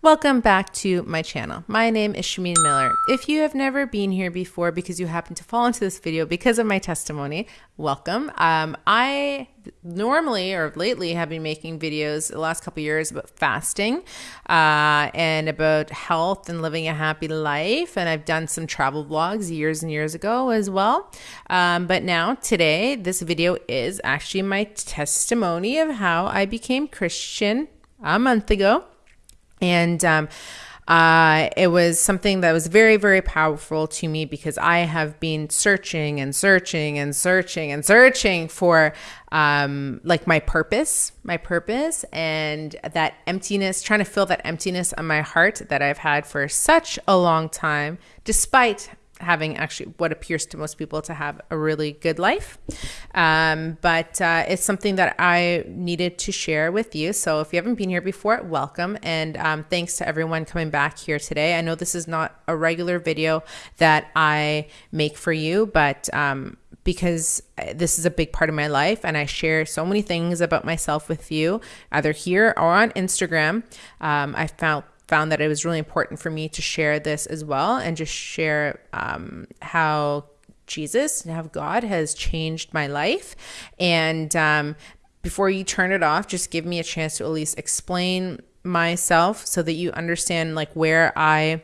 Welcome back to my channel. My name is Shameen Miller. If you have never been here before because you happen to fall into this video because of my testimony, welcome. Um, I normally or lately have been making videos the last couple years about fasting uh, and about health and living a happy life. And I've done some travel vlogs years and years ago as well. Um, but now today, this video is actually my testimony of how I became Christian a month ago. And um, uh, it was something that was very, very powerful to me because I have been searching and searching and searching and searching for um, like my purpose, my purpose, and that emptiness, trying to fill that emptiness on my heart that I've had for such a long time, despite having actually what appears to most people to have a really good life. Um, but uh, it's something that I needed to share with you. So if you haven't been here before, welcome. And um, thanks to everyone coming back here today. I know this is not a regular video that I make for you, but um, because this is a big part of my life and I share so many things about myself with you, either here or on Instagram. Um, I found found that it was really important for me to share this as well and just share um, how Jesus and how God has changed my life. And um, before you turn it off, just give me a chance to at least explain myself so that you understand like where I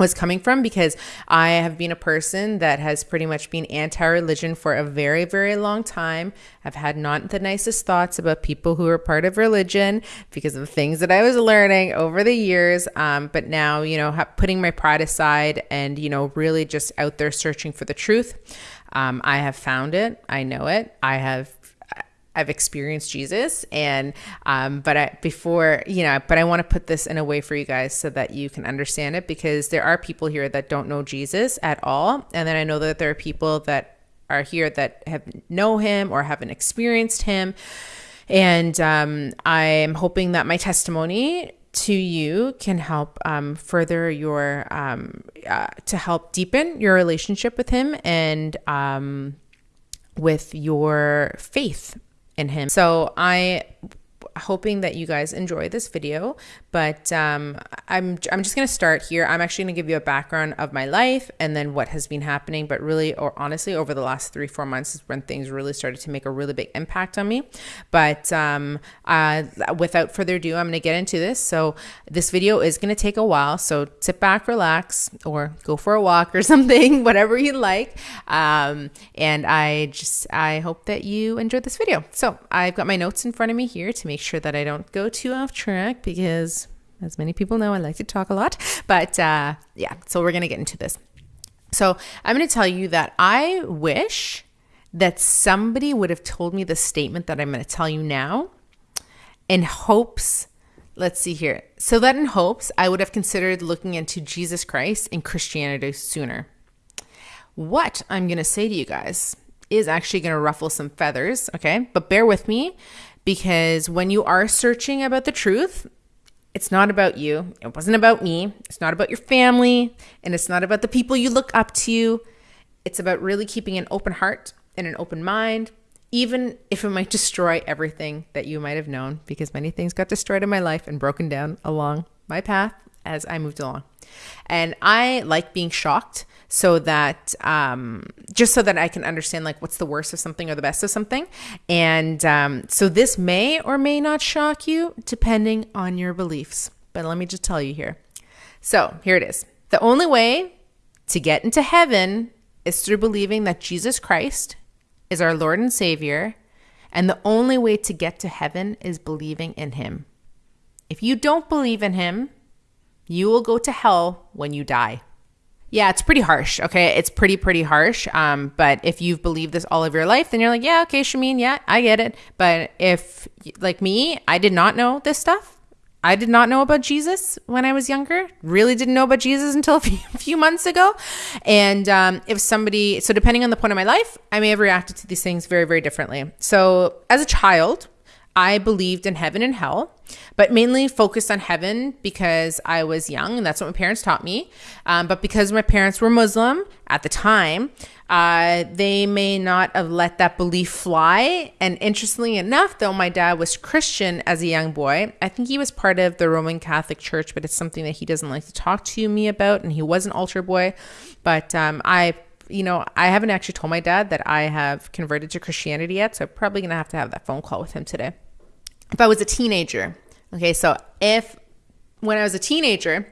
was coming from because I have been a person that has pretty much been anti religion for a very, very long time. I've had not the nicest thoughts about people who are part of religion because of things that I was learning over the years. Um, but now, you know, putting my pride aside and, you know, really just out there searching for the truth. Um, I have found it. I know it. I have I've experienced Jesus and um, but I before you know but I want to put this in a way for you guys so that you can understand it because there are people here that don't know Jesus at all. And then I know that there are people that are here that have know him or haven't experienced him. And um, I'm hoping that my testimony to you can help um, further your um, uh, to help deepen your relationship with him and um, with your faith in him. So I hoping that you guys enjoy this video, but um, I'm, I'm just going to start here. I'm actually going to give you a background of my life and then what has been happening, but really, or honestly, over the last three, four months is when things really started to make a really big impact on me. But um, uh, without further ado, I'm going to get into this. So this video is going to take a while. So sit back, relax, or go for a walk or something, whatever you like. Um, and I just, I hope that you enjoyed this video. So I've got my notes in front of me here to make sure that I don't go too off track because, as many people know, I like to talk a lot. But uh, yeah, so we're going to get into this. So I'm going to tell you that I wish that somebody would have told me the statement that I'm going to tell you now in hopes. Let's see here. So that in hopes, I would have considered looking into Jesus Christ and Christianity sooner. What I'm going to say to you guys is actually going to ruffle some feathers, okay? But bear with me because when you are searching about the truth, it's not about you. It wasn't about me. It's not about your family. And it's not about the people you look up to. It's about really keeping an open heart and an open mind, even if it might destroy everything that you might have known, because many things got destroyed in my life and broken down along my path as I moved along. And I like being shocked so that um, just so that I can understand like what's the worst of something or the best of something. And um, so this may or may not shock you depending on your beliefs. But let me just tell you here. So here it is. The only way to get into heaven is through believing that Jesus Christ is our Lord and Savior. And the only way to get to heaven is believing in Him. If you don't believe in Him, you will go to hell when you die. Yeah, it's pretty harsh. Okay. It's pretty, pretty harsh. Um, but if you've believed this all of your life, then you're like, yeah, okay, Shameen, yeah, I get it. But if, like me, I did not know this stuff. I did not know about Jesus when I was younger. Really didn't know about Jesus until a few, months ago. And um, if somebody, so depending on the point of my life, I may have reacted to these things very, very differently. So as a child, I believed in heaven and hell, but mainly focused on heaven because I was young and that's what my parents taught me. Um, but because my parents were Muslim at the time, uh, they may not have let that belief fly. And interestingly enough, though, my dad was Christian as a young boy. I think he was part of the Roman Catholic Church, but it's something that he doesn't like to talk to me about. And he was an altar boy. But um, I you know, I haven't actually told my dad that I have converted to Christianity yet, so I'm probably gonna have to have that phone call with him today. If I was a teenager, okay, so if when I was a teenager,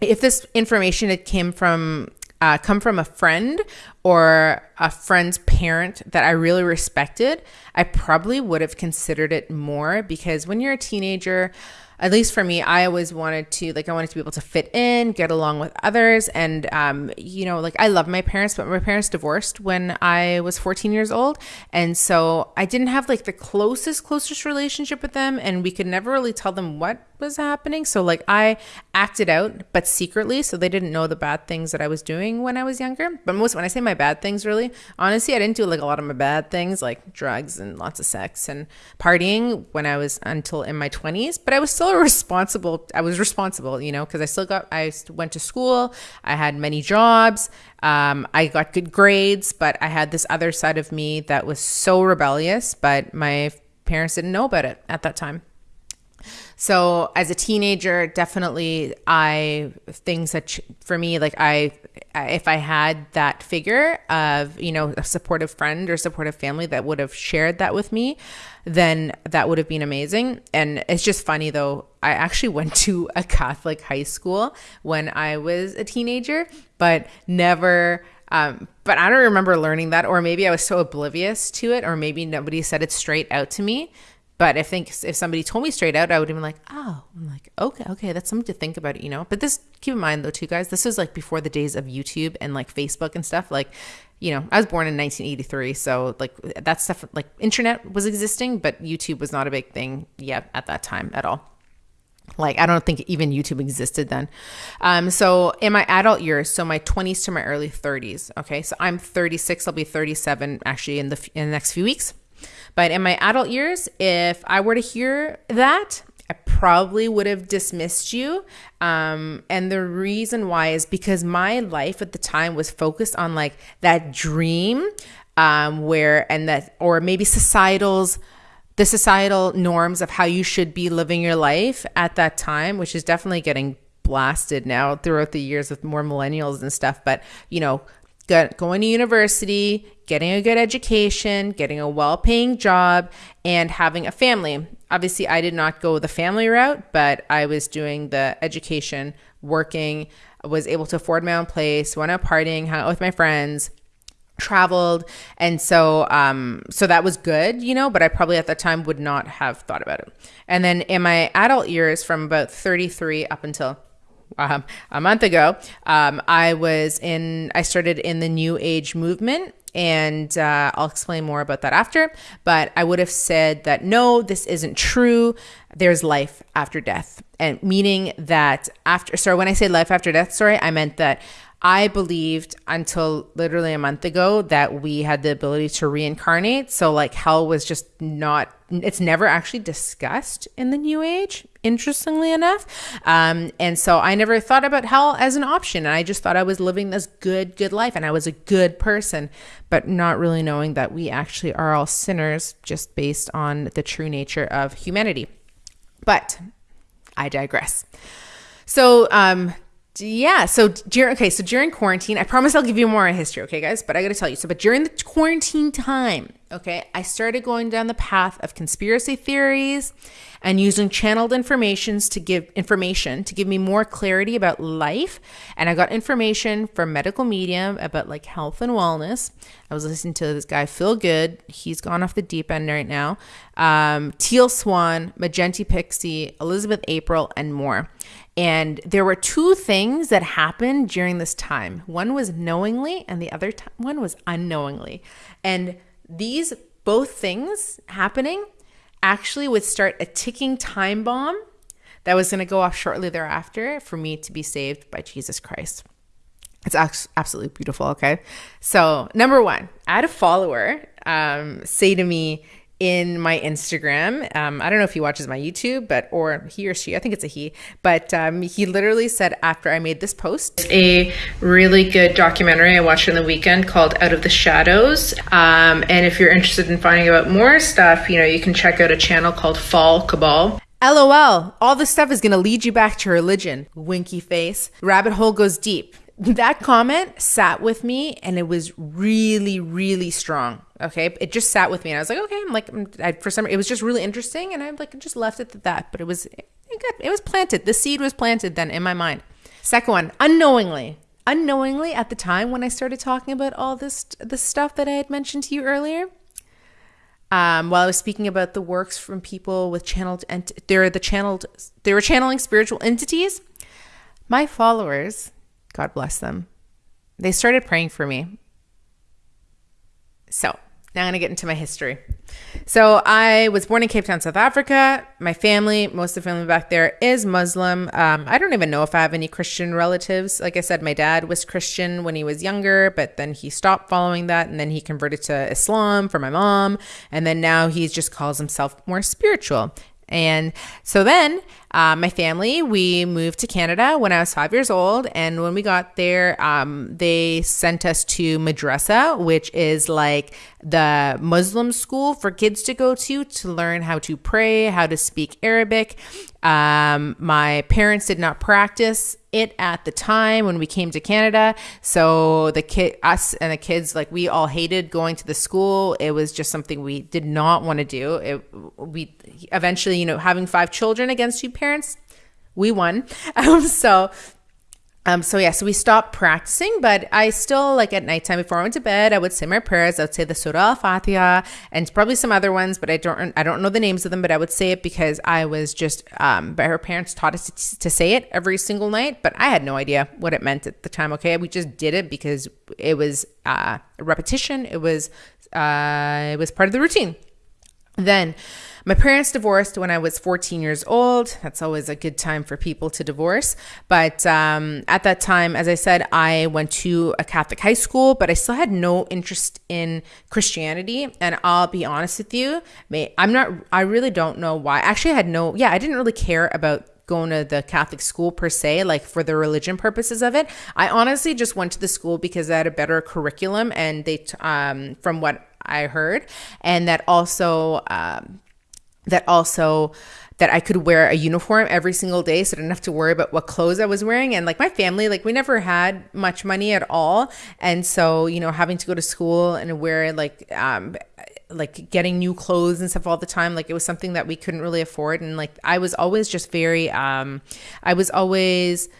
if this information had came from uh, come from a friend or a friend's parent that I really respected, I probably would have considered it more because when you're a teenager, at least for me, I always wanted to like I wanted to be able to fit in, get along with others, and um, you know, like I love my parents, but my parents divorced when I was 14 years old, and so I didn't have like the closest closest relationship with them, and we could never really tell them what was happening. So like I acted out, but secretly, so they didn't know the bad things that I was doing when I was younger. But most when I say my bad things, really, honestly, I didn't do like a lot of my bad things, like drugs and lots of sex and partying when I was until in my 20s. But I was still still responsible. I was responsible, you know, because I still got, I went to school, I had many jobs, um, I got good grades, but I had this other side of me that was so rebellious, but my parents didn't know about it at that time. So as a teenager, definitely I things that for me like I if I had that figure of, you know, a supportive friend or supportive family that would have shared that with me, then that would have been amazing. And it's just funny though, I actually went to a Catholic high school when I was a teenager, but never um, but I don't remember learning that, or maybe I was so oblivious to it, or maybe nobody said it straight out to me. But I think if somebody told me straight out, I would have been like, oh, I'm like, okay, okay, that's something to think about, you know? But this, keep in mind though, too, guys, this is like before the days of YouTube and like Facebook and stuff. Like, you know, I was born in 1983. So like that stuff, like internet was existing, but YouTube was not a big thing yet at that time at all. Like I don't think even YouTube existed then. Um, so in my adult years, so my 20s to my early 30s. Okay, so I'm 36. I'll be 37 actually in the in the next few weeks. But in my adult years, if I were to hear that, I probably would have dismissed you. Um, and the reason why is because my life at the time was focused on like that dream um, where, and that, or maybe societal's, the societal norms of how you should be living your life at that time, which is definitely getting blasted now throughout the years with more millennials and stuff. But, you know, going to university, getting a good education, getting a well paying job, and having a family. Obviously, I did not go the family route, but I was doing the education, working, was able to afford my own place, went out partying, hung out with my friends, traveled and so um so that was good you know but i probably at that time would not have thought about it and then in my adult years from about 33 up until um, a month ago, um, I was in, I started in the New Age movement. And uh, I'll explain more about that after. But I would have said that no, this isn't true. There's life after death. And meaning that after, sorry, when I say life after death, sorry, I meant that I believed until literally a month ago that we had the ability to reincarnate. So, like, hell was just not, it's never actually discussed in the New Age, interestingly enough. Um, and so I never thought about hell as an option. And I just thought I was living this good, good life and I was a good person, but not really knowing that we actually are all sinners just based on the true nature of humanity. But I digress. So, um, yeah. So during okay, so during quarantine, I promise I'll give you more on history, okay, guys. But I got to tell you. So, but during the quarantine time, okay, I started going down the path of conspiracy theories and using channeled informations to give information to give me more clarity about life. And I got information from medical medium about like health and wellness. I was listening to this guy Phil Good. He's gone off the deep end right now. Um, Teal Swan, Magenta Pixie, Elizabeth April, and more. And there were two things that happened during this time. One was knowingly, and the other one was unknowingly. And these both things happening actually would start a ticking time bomb that was going to go off shortly thereafter for me to be saved by Jesus Christ. It's absolutely beautiful. Okay. So, number one, I had a follower um, say to me, in my Instagram. Um, I don't know if he watches my YouTube, but or he or she, I think it's a he, but um, he literally said after I made this post, a really good documentary I watched on the weekend called Out of the Shadows. Um, and if you're interested in finding out more stuff, you know, you can check out a channel called Fall Cabal. LOL, all this stuff is going to lead you back to religion. Winky face. Rabbit hole goes deep. That comment sat with me and it was really, really strong. Okay. It just sat with me and I was like, okay, I'm like, I, for some, it was just really interesting and I like just left it at that. But it was, it, it was planted. The seed was planted then in my mind. Second one, unknowingly. Unknowingly, at the time when I started talking about all this, this stuff that I had mentioned to you earlier, um, while I was speaking about the works from people with channeled, ent- they're the channeled, they were channeling spiritual entities. My followers, God bless them, they started praying for me. So now I'm going to get into my history. So I was born in Cape Town, South Africa. My family, most of the family back there is Muslim. Um, I don't even know if I have any Christian relatives. Like I said, my dad was Christian when he was younger, but then he stopped following that and then he converted to Islam for my mom. And then now he just calls himself more spiritual. And so then uh, my family, we moved to Canada when I was five years old. And when we got there, um, they sent us to madrasa, which is like the Muslim school for kids to go to to learn how to pray, how to speak Arabic. Um, my parents did not practice it at the time when we came to Canada. So the kid, us and the kids, like we all hated going to the school. It was just something we did not want to do. It, we eventually, you know, having five children against two parents, we won. Um, so um, so yeah, so we stopped practicing, but I still like at nighttime before I went to bed, I would say my prayers. I would say the Surah Al-Fatiha and probably some other ones, but I don't I don't know the names of them, but I would say it because I was just um, her parents taught us to, to say it every single night, but I had no idea what it meant at the time. Okay, we just did it because it was uh, a repetition. It was uh, it was part of the routine. Then my parents divorced when I was 14 years old. That's always a good time for people to divorce. But um, at that time, as I said, I went to a Catholic high school, but I still had no interest in Christianity. And I'll be honest with you, I'm not, I really don't know why. Actually, I had no, yeah, I didn't really care about going to the Catholic school per se, like for the religion purposes of it. I honestly just went to the school because they had a better curriculum and they, um, from what I heard, and that also um, that also that I could wear a uniform every single day so I didn't have to worry about what clothes I was wearing. And like my family, like we never had much money at all. And so, you know, having to go to school and wear like um like getting new clothes and stuff all the time like it was something that we couldn't really afford and like I was always just very um I was always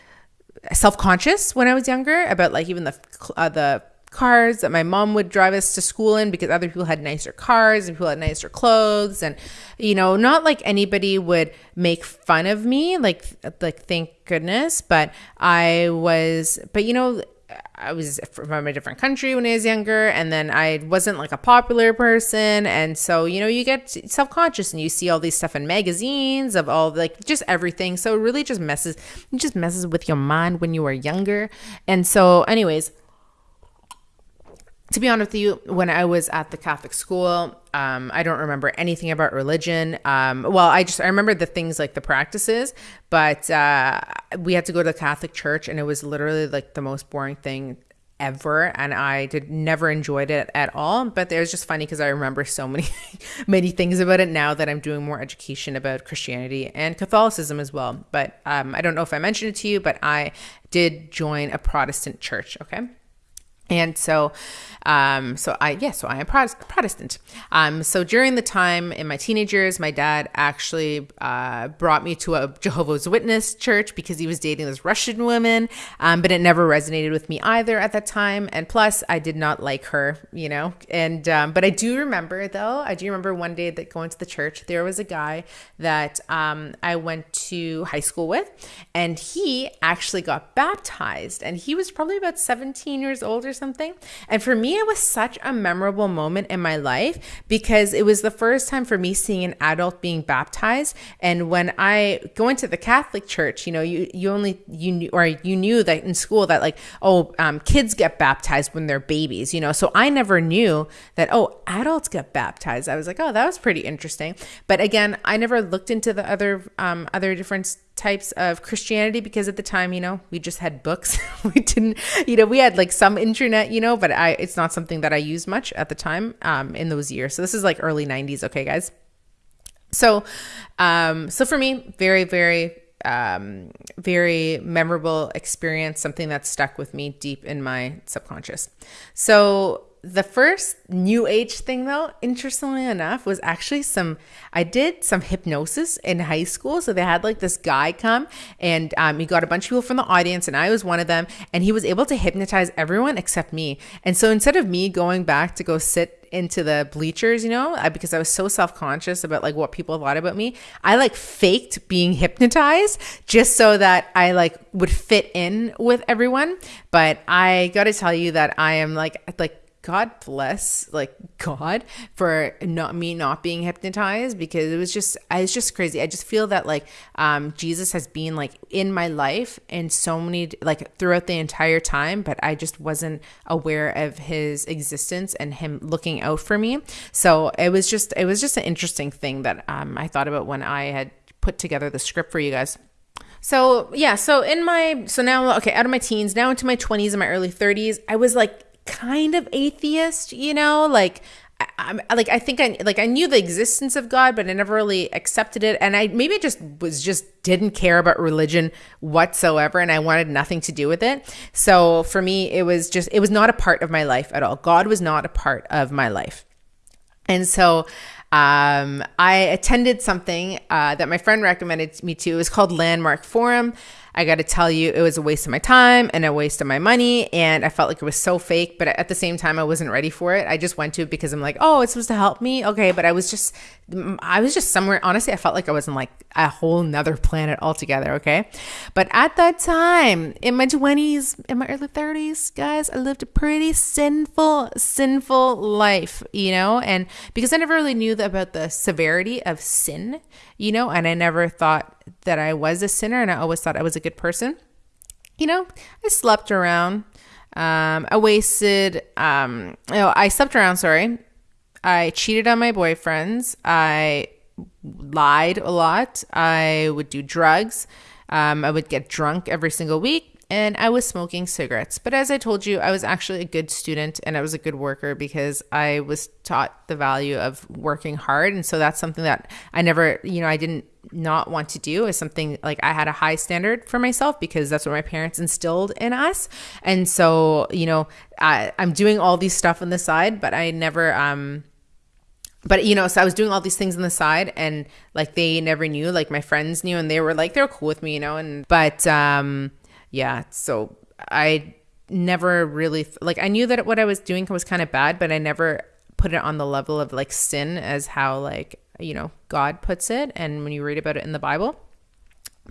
self-conscious when I was younger about like even the uh, the cars that my mom would drive us to school in because other people had nicer cars and people had nicer clothes and you know not like anybody would make fun of me like like thank goodness but i was but you know I was from a different country when I was younger, and then I wasn't like a popular person, and so you know you get self conscious and you see all these stuff in magazines of all like just everything. So it really just messes, it just messes with your mind when you are younger. And so, anyways, to be honest with you, when I was at the Catholic school, um, I don't remember anything about religion. Um, well, I just I remember the things like the practices, but uh, we had to go to the Catholic church, and it was literally like the most boring thing ever and i did never enjoyed it at all but it was just funny because i remember so many many things about it now that i'm doing more education about christianity and catholicism as well but um, i don't know if i mentioned it to you but i did join a protestant church okay and so, um, so I, yeah, so I am Protestant. Um, so during the time in my teenage years, my dad actually uh, brought me to a Jehovah's Witness church because he was dating this Russian woman, um, but it never resonated with me either at that time. And plus, I did not like her, you know. And um, but I do remember though, I do remember one day that going to the church, there was a guy that um, I went to high school with, and he actually got baptized, and he was probably about 17 years old or something. And for me, it was such a memorable moment in my life because it was the first time for me seeing an adult being baptized. And when I go into the Catholic Church, you know, you you only you knew or you knew that in school that like oh um, kids get baptized when they're babies, you know. So I never knew that oh adults get baptized. I was like oh that was pretty interesting. But again, I never looked into the other um, other different types of Christianity because at the time, you know, we just had books. we didn't, you know, we had like some internet, you know, but I it's not something that I used much at the time um, in those years. So this is like early 90s, okay, guys. So um so for me, very very um very memorable experience, something that stuck with me deep in my subconscious. So the first new age thing though interestingly enough was actually some i did some hypnosis in high school so they had like this guy come and um, he got a bunch of people from the audience and i was one of them and he was able to hypnotize everyone except me and so instead of me going back to go sit into the bleachers, you know, because I was so self conscious about like what people thought about me. I like faked being hypnotized just so that I like would fit in with everyone. But I got to tell you that I am like like God bless like God for not me not being hypnotized because it was just I was just crazy. I just feel that like um Jesus has been like in my life in so many like throughout the entire time, but I just wasn't aware of his existence and him looking out for me. So it was just it was just an interesting thing that um I thought about when I had put together the script for you guys. So yeah, so in my so now okay, out of my teens, now into my 20s and my early 30s, I was like kind of atheist, you know, like I, I, like I think I like I knew the existence of God, but I never really accepted it, and I maybe just was just didn't care about religion whatsoever, and I wanted nothing to do with it. So for me, it was just it was not a part of my life at all. God was not a part of my life, and so um, I attended something uh, that my friend recommended me to. It was called Landmark Forum. I got to tell you, it was a waste of my time and a waste of my money. And I felt like it was so fake. But at the same time, I wasn't ready for it. I just went to it because I'm like, oh, it's supposed to help me. Okay. But I was just, I was just somewhere. Honestly, I felt like I was in like a whole nother planet altogether. Okay. But at that time, in my 20s, in my early 30s, guys, I lived a pretty sinful, sinful life, you know? And because I never really knew about the severity of sin, you know, and I never thought that I was a sinner and I always thought I was a good person. You know, I slept around. Um, I wasted, um, oh, I slept around, sorry. I cheated on my boyfriends. I lied a lot. I would do drugs. Um, I would get drunk every single week and I was smoking cigarettes. But as I told you, I was actually a good student and I was a good worker because I was taught the value of working hard. And so that's something that I never, you know, I didn't not want to do is something like I had a high standard for myself because that's what my parents instilled in us. And so, you know, I, I'm doing all these stuff on the side, but I never, um, but you know, so I was doing all these things on the side and like they never knew, like my friends knew and they were like, they're cool with me, you know, and, but, um, yeah, so I never really like I knew that what I was doing was kind of bad, but I never put it on the level of like sin as how like, you know, God puts it and when you read about it in the Bible.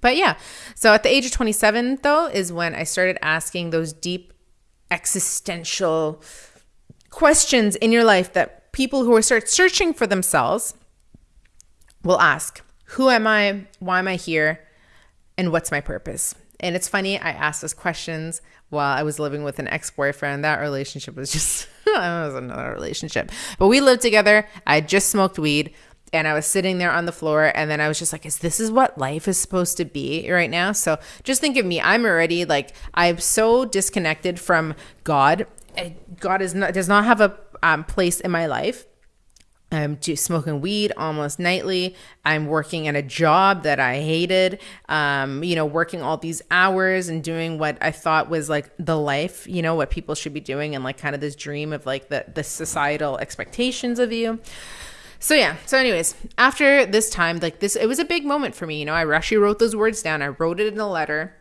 But yeah, so at the age of 27 though is when I started asking those deep existential questions in your life that people who start searching for themselves will ask. Who am I? Why am I here? And what's my purpose? And it's funny, I asked those questions while I was living with an ex boyfriend. That relationship was just, was another relationship. But we lived together. I just smoked weed and I was sitting there on the floor and then I was just like, is this is what life is supposed to be right now? So just think of me. I'm already like, I'm so disconnected from God. God is not, does not have a um, place in my life. I'm smoking weed almost nightly. I'm working at a job that I hated, um, you know, working all these hours and doing what I thought was like the life, you know, what people should be doing and like kind of this dream of like the, the societal expectations of you. So yeah. So anyways, after this time, like this, it was a big moment for me. You know, I actually wrote those words down. I wrote it in a letter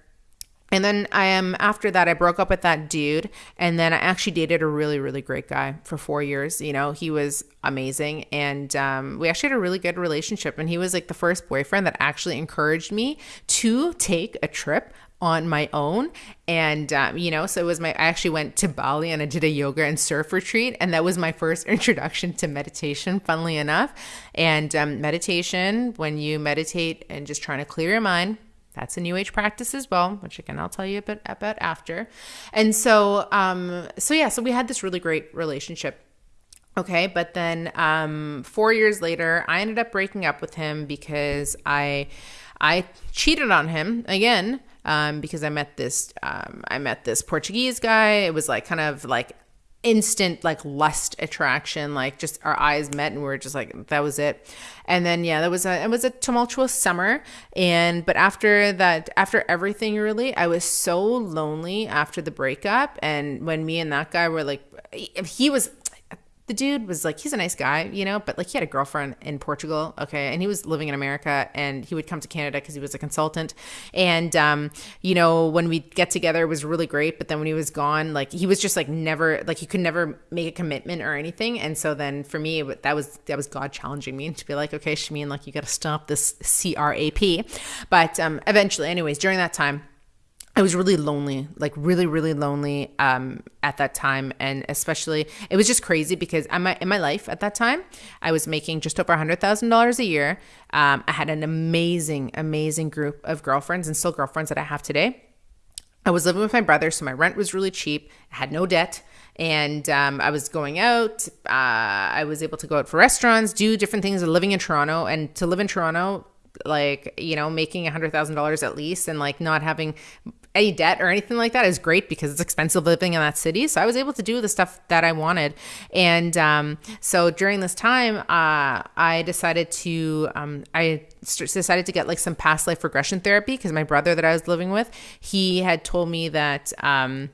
and then I am after that I broke up with that dude and then I actually dated a really really great guy for 4 years you know? He was amazing and um, we actually had a really good relationship and he was like the first boyfriend that actually encouraged me to take a trip on my own and um, you know so it was my i actually went to bali and i did a yoga and surf retreat and that was my first introduction to meditation funnily enough. And um, meditation when you meditate and just trying to clear your mind that's a new age practice as well, which again I'll tell you a bit about after. And so, um, so yeah, so we had this really great relationship. Okay, but then um, four years later, I ended up breaking up with him because I I cheated on him again um, because I met this um, I met this Portuguese guy. It was like kind of like instant like lust attraction like just our eyes met and we are just like that was it. And then yeah that was a it was a tumultuous summer. And but after that after everything really i was so lonely after the breakup. And when me and that guy were like he was the dude was like he's a nice guy you know but like he had a girlfriend in portugal okay and he was living in america and he would come to canada because he was a consultant. And um, you know when we get together it was really great but then when he was gone like he was just like never like he could never make a commitment or anything. And so then for me that was that was god challenging me to be like okay Shameen like you got to stop this crap but um, eventually anyways during that time I was really lonely, like really, really lonely um, at that time, and especially it was just crazy because in my in my life at that time, I was making just over hundred thousand dollars a year. Um, I had an amazing, amazing group of girlfriends and still girlfriends that I have today. I was living with my brother, so my rent was really cheap. I had no debt, and um, I was going out. Uh, I was able to go out for restaurants, do different things. Living in Toronto, and to live in Toronto, like you know making a hundred thousand dollars at least and like not having any debt or anything like that is great because it's expensive living in that city. So I was able to do the stuff that I wanted. And um, so during this time, uh, I decided to, um, I decided to get like some past life regression therapy because my brother that I was living with, he had told me that, um,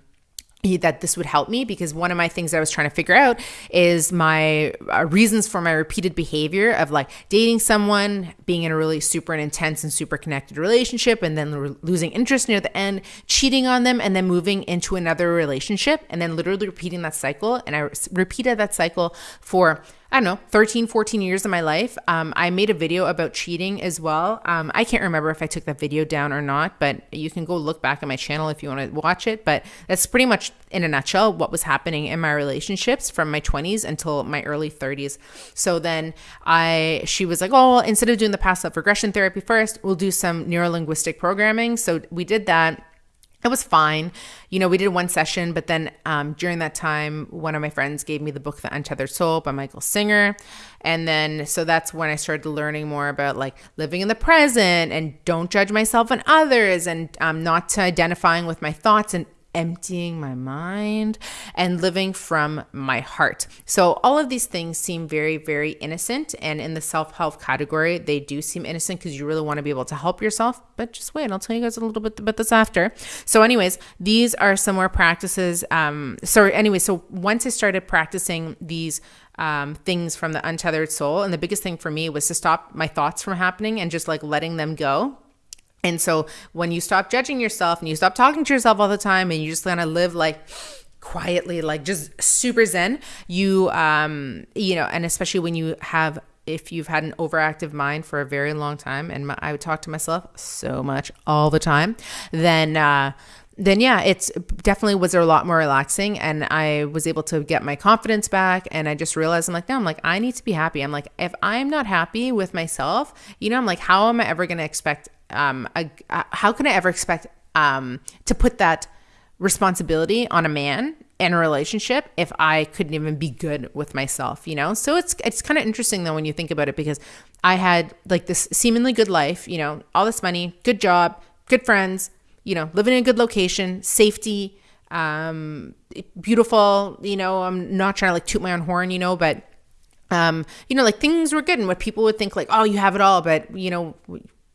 that this would help me because one of my things I was trying to figure out is my uh, reasons for my repeated behavior of like dating someone, being in a really super and intense and super connected relationship, and then re- losing interest near the end, cheating on them, and then moving into another relationship, and then literally repeating that cycle. And I re- repeated that cycle for I don't know, 13, 14 years of my life. Um, I made a video about cheating as well. Um, I can't remember if I took that video down or not, but you can go look back at my channel if you want to watch it. But that's pretty much, in a nutshell, what was happening in my relationships from my 20s until my early 30s. So then I, she was like, oh, instead of doing the past life regression therapy first, we'll do some neuro linguistic programming. So we did that it was fine. You know, we did one session, but then um, during that time, one of my friends gave me the book The Untethered Soul by Michael Singer. And then, so that's when I started learning more about like living in the present and don't judge myself and others and um, not identifying with my thoughts and emptying my mind and living from my heart. So, all of these things seem very, very innocent. And in the self help category, they do seem innocent because you really want to be able to help yourself. But just wait, I'll tell you guys a little bit about this after. So, anyways, these are some more practices. Um, so, anyway, so once I started practicing these um, things from the untethered soul, and the biggest thing for me was to stop my thoughts from happening and just like letting them go and so when you stop judging yourself and you stop talking to yourself all the time and you just kind of live like quietly, like just super zen, you, um, you know, and especially when you have if you've had an overactive mind for a very long time, and my, I would talk to myself so much all the time, then uh, then yeah, it's definitely was a lot more relaxing, and I was able to get my confidence back, and I just realized I'm like, no, I'm like I need to be happy. I'm like if I'm not happy with myself, you know, I'm like how am I ever going to expect um, a, a, how can I ever expect um, to put that responsibility on a man in a relationship if I couldn't even be good with myself, you know? So it's it's kind of interesting though when you think about it because I had like this seemingly good life, you know, all this money, good job, good friends, you know, living in a good location, safety, um, beautiful, you know, I'm not trying to like toot my own horn, you know, but um, you know, like things were good and what people would think like, oh, you have it all, but you know,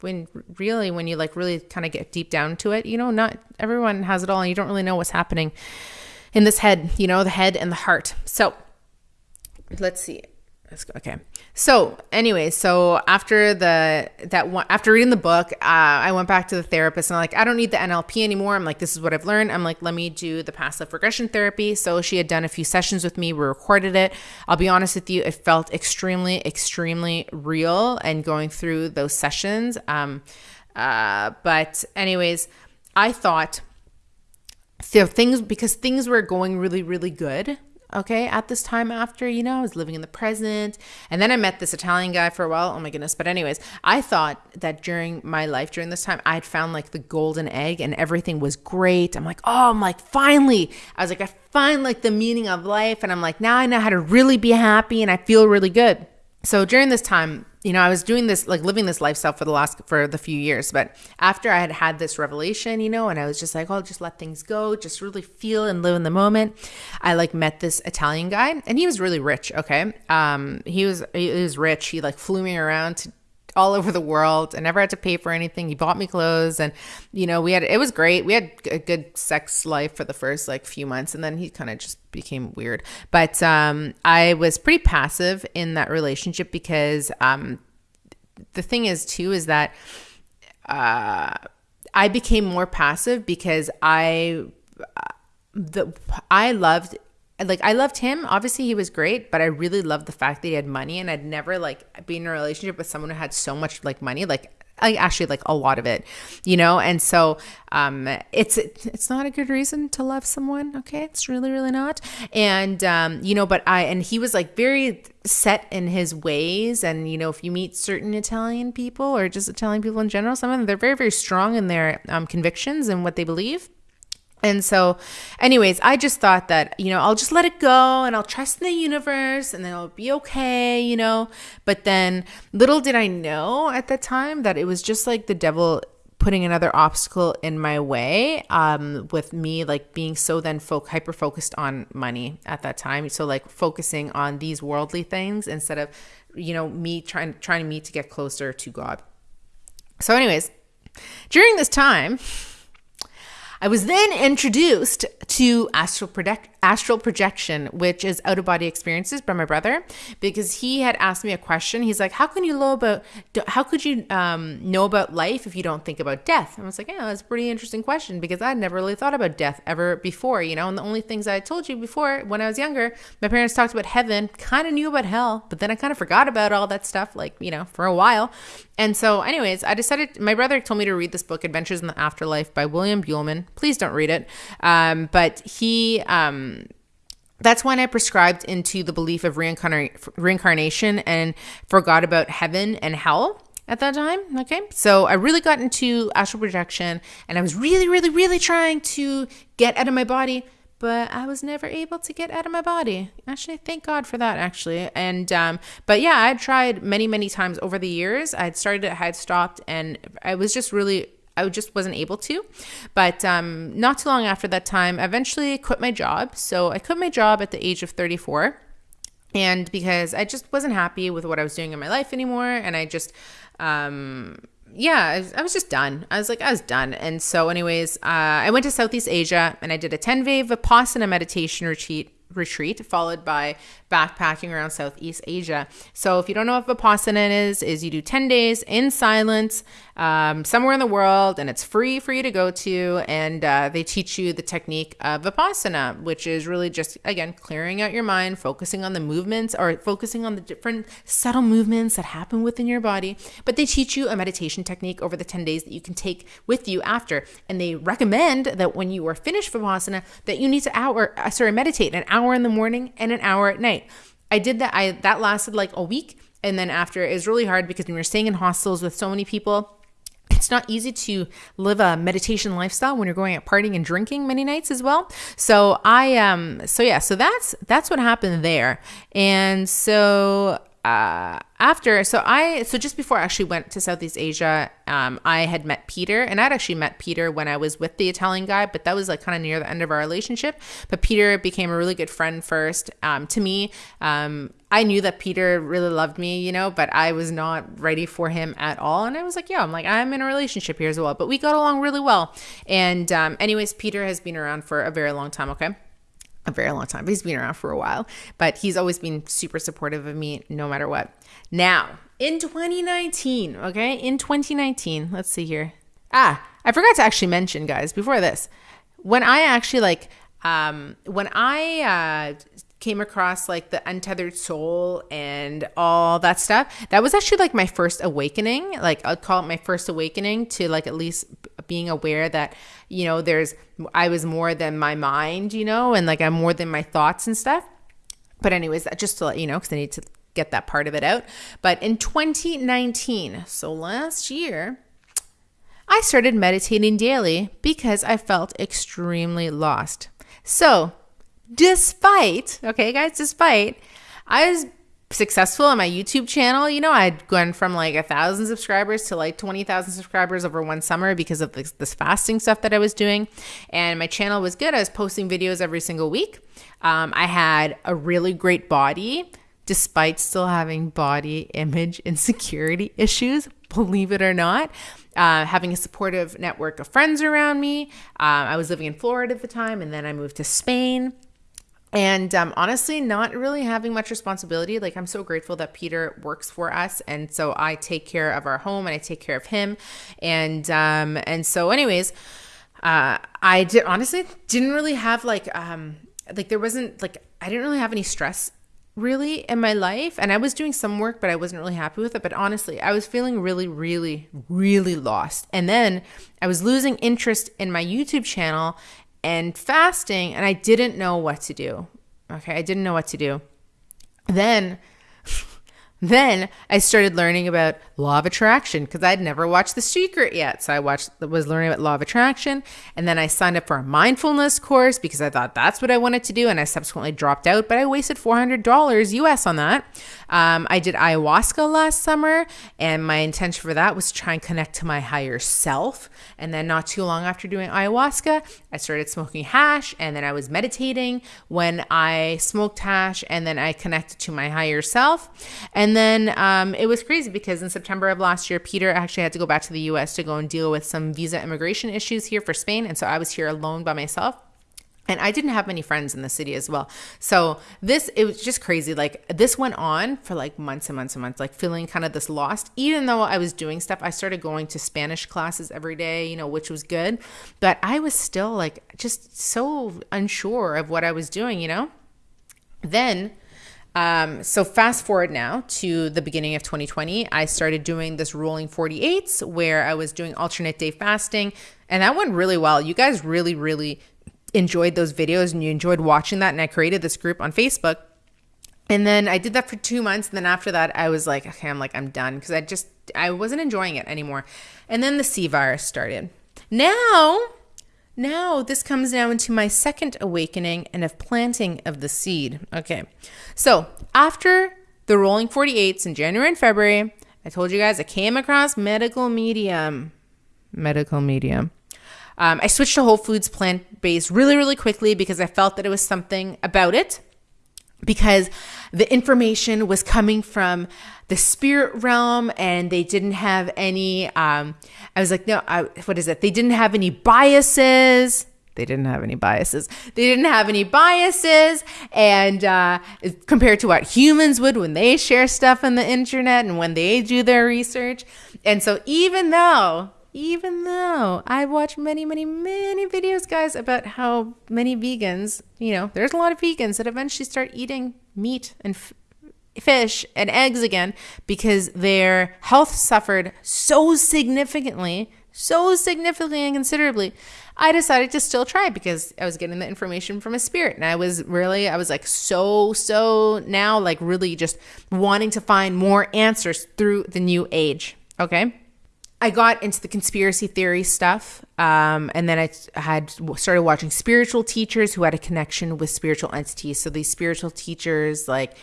when really when you like really kind of get deep down to it you know not everyone has it all and you don't really know what's happening in this head you know the head and the heart. So let's see Okay. So anyway, so after the that one after reading the book, uh, I went back to the therapist and I'm like, I don't need the NLP anymore. I'm like, this is what I've learned. I'm like, let me do the past life regression therapy. So she had done a few sessions with me. We recorded it. I'll be honest with you, it felt extremely, extremely real and going through those sessions. Um, uh, but anyways, I thought so things because things were going really, really good okay at this time after you know i was living in the present. And then i met this italian guy for a while. Oh my goodness. But anyways i thought that during my life during this time i'd found like the golden egg and everything was great. I'm like oh i'm like finally. I was like i find like the meaning of life. And i'm like now i know how to really be happy and i feel really good so during this time you know, I was doing this, like living this lifestyle for the last, for the few years. But after I had had this revelation, you know, and I was just like, oh, just let things go, just really feel and live in the moment. I like met this Italian guy and he was really rich. Okay. Um, he was, he was rich. He like flew me around to all over the world. I never had to pay for anything. He bought me clothes and, you know, we had, it was great. We had a good sex life for the first like few months and then he kind of just became weird. But um, I was pretty passive in that relationship because um, the thing is, too, is that uh, I became more passive because I, the, I loved like I loved him. Obviously, he was great, but I really loved the fact that he had money, and I'd never like been in a relationship with someone who had so much like money. Like I actually like a lot of it, you know. And so, um, it's it's not a good reason to love someone. Okay, it's really really not. And um, you know, but I and he was like very set in his ways. And you know, if you meet certain Italian people or just Italian people in general, some of them they're very very strong in their um, convictions and what they believe. And so, anyways, I just thought that, you know, I'll just let it go and I'll trust in the universe and then it'll be okay, you know. But then little did I know at the time that it was just like the devil putting another obstacle in my way um, with me like being so then hyper focused on money at that time so like focusing on these worldly things instead of you know me trying trying me to get closer to god so anyways during this time I was then introduced to astral, project- astral projection, which is out of body experiences by my brother, because he had asked me a question. He's like, "How can you know about? How could you um, know about life if you don't think about death?" And I was like, "Yeah, that's a pretty interesting question because I'd never really thought about death ever before, you know. And the only things I told you before when I was younger, my parents talked about heaven, kind of knew about hell, but then I kind of forgot about all that stuff, like you know, for a while. And so, anyways, I decided. My brother told me to read this book, Adventures in the Afterlife by William Buhlman. Please don't read it, um, but he. Um, that's when I prescribed into the belief of reincarna- reincarnation and forgot about heaven and hell at that time. Okay. So I really got into astral projection and I was really, really, really trying to get out of my body, but I was never able to get out of my body. Actually, thank God for that, actually. And, um, but yeah, I tried many, many times over the years. I'd started, I had stopped, and I was just really I just wasn't able to. But um, not too long after that time, I eventually quit my job. So I quit my job at the age of 34. And because I just wasn't happy with what I was doing in my life anymore. And I just, um, yeah, I was just done. I was like, I was done. And so, anyways, uh, I went to Southeast Asia and I did a 10 day Vipassana meditation retreat retreat followed by backpacking around Southeast Asia. So if you don't know what Vipassana is, is you do 10 days in silence um, somewhere in the world and it's free for you to go to. And uh, they teach you the technique of Vipassana, which is really just, again, clearing out your mind, focusing on the movements or focusing on the different subtle movements that happen within your body. But they teach you a meditation technique over the 10 days that you can take with you after. And they recommend that when you are finished Vipassana, that you need to hour, uh, sorry, meditate an hour in the morning and an hour at night. I did that. I that lasted like a week, and then after it was really hard because when you're staying in hostels with so many people. It's not easy to live a meditation lifestyle when you're going out partying and drinking many nights as well. So I um so yeah, so that's that's what happened there. And so uh, after, so I, so just before I actually went to Southeast Asia, um, I had met Peter, and I'd actually met Peter when I was with the Italian guy, but that was like kind of near the end of our relationship. But Peter became a really good friend first um, to me. Um, I knew that Peter really loved me, you know, but I was not ready for him at all. And I was like, yeah, I'm like, I'm in a relationship here as well. But we got along really well. And, um, anyways, Peter has been around for a very long time, okay? A very long time. He's been around for a while, but he's always been super supportive of me no matter what. Now, in 2019, okay? In 2019, let's see here. Ah, I forgot to actually mention, guys, before this, when I actually like, um, when I uh, came across like the untethered soul and all that stuff, that was actually like my first awakening. Like I'd call it my first awakening to like at least being aware that, you know, there's, I was more than my mind, you know, and like I'm more than my thoughts and stuff. But anyways, just to let you know, because I need to get that part of it out. But in 2019, so last year, I started meditating daily because I felt extremely lost. So, despite, okay, guys, despite I was successful on my YouTube channel, you know, I'd gone from like a thousand subscribers to like 20,000 subscribers over one summer because of this, this, fasting stuff that I was doing. And my channel was good. I was posting videos every single week. Um, I had a really great body despite still having body image insecurity issues, believe it or not. Uh, having a supportive network of friends around me. Uh, I was living in Florida at the time, and then I moved to Spain. And um, honestly, not really having much responsibility. Like, I'm so grateful that Peter works for us. And so I take care of our home and I take care of him. And, um, and so, anyways, uh, I did honestly didn't really have like, um, like there wasn't like, I didn't really have any stress really in my life and I was doing some work but I wasn't really happy with it but honestly I was feeling really really really lost and then I was losing interest in my YouTube channel and fasting and I didn't know what to do. Okay I didn't know what to do. Then then I started learning about law of attraction because I'd never watched The Secret yet. So I watched was learning about law of attraction and then I signed up for a mindfulness course because I thought that's what I wanted to do and I subsequently dropped out, but I wasted $400 US on that. Um, I did ayahuasca last summer and my intention for that was to try and connect to my higher self. And then not too long after doing ayahuasca, I started smoking hash and then I was meditating when I smoked hash and then I connected to my higher self. And and then um, it was crazy because in September of last year, Peter actually had to go back to the US to go and deal with some visa immigration issues here for Spain. And so I was here alone by myself. And I didn't have many friends in the city as well. So this, it was just crazy. Like this went on for like months and months and months, like feeling kind of this lost. Even though I was doing stuff, I started going to Spanish classes every day, you know, which was good. But I was still like just so unsure of what I was doing, you know? Then um, so fast forward now to the beginning of 2020, I started doing this rolling 48s where I was doing alternate day fasting, and that went really well. You guys really, really enjoyed those videos and you enjoyed watching that. And I created this group on Facebook. And then I did that for two months. And then after that, I was like, okay, I'm like, I'm done because I just, I wasn't enjoying it anymore. And then the C virus started. Now now, this comes now into my second awakening and of planting of the seed. Okay, so after the rolling 48s in January and February, I told you guys I came across medical medium. Medical medium. Um, I switched to Whole Foods plant based really, really quickly because I felt that it was something about it because the information was coming from the spirit realm and they didn't have any um i was like no I, what is it? They didn't have any biases. They didn't have any biases. They didn't have any biases. And uh, compared to what humans would when they share stuff on the internet and when they do their research. And so even though even though I watch many, many, many videos, guys, about how many vegans, you know, there's a lot of vegans that eventually start eating meat and fish and eggs again because their health suffered so significantly, so significantly and considerably. I decided to still try because I was getting the information from a spirit. And I was really, I was like so, so now like really just wanting to find more answers through the new age. Okay. I got into the conspiracy theory stuff. Um, and then I had started watching spiritual teachers who had a connection with spiritual entities. So these spiritual teachers like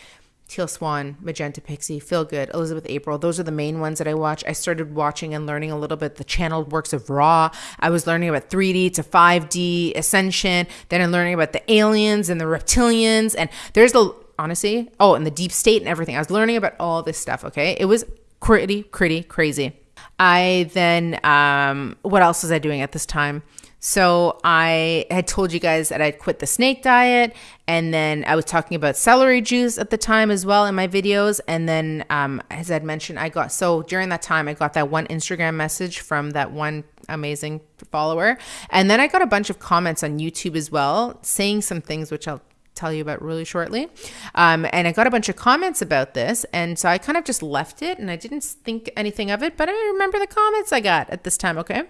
Teal Swan, Magenta Pixie, Phil Good, Elizabeth April. Those are the main ones that I watch. I started watching and learning a little bit the channeled works of Ra. I was learning about 3D to 5D ascension. Then I'm learning about the aliens and the reptilians. And there's the honestly, oh, and the deep state and everything. I was learning about all this stuff. Okay, it was pretty, pretty crazy. I then, um, what else was I doing at this time? So I had told you guys that I'd quit the snake diet, and then I was talking about celery juice at the time as well in my videos. And then, um, as I'd mentioned, I got so during that time I got that one Instagram message from that one amazing follower, and then I got a bunch of comments on YouTube as well saying some things which I'll tell you about really shortly. Um, and I got a bunch of comments about this. And so I kind of just left it and I didn't think anything of it, but I remember the comments I got at this time, okay?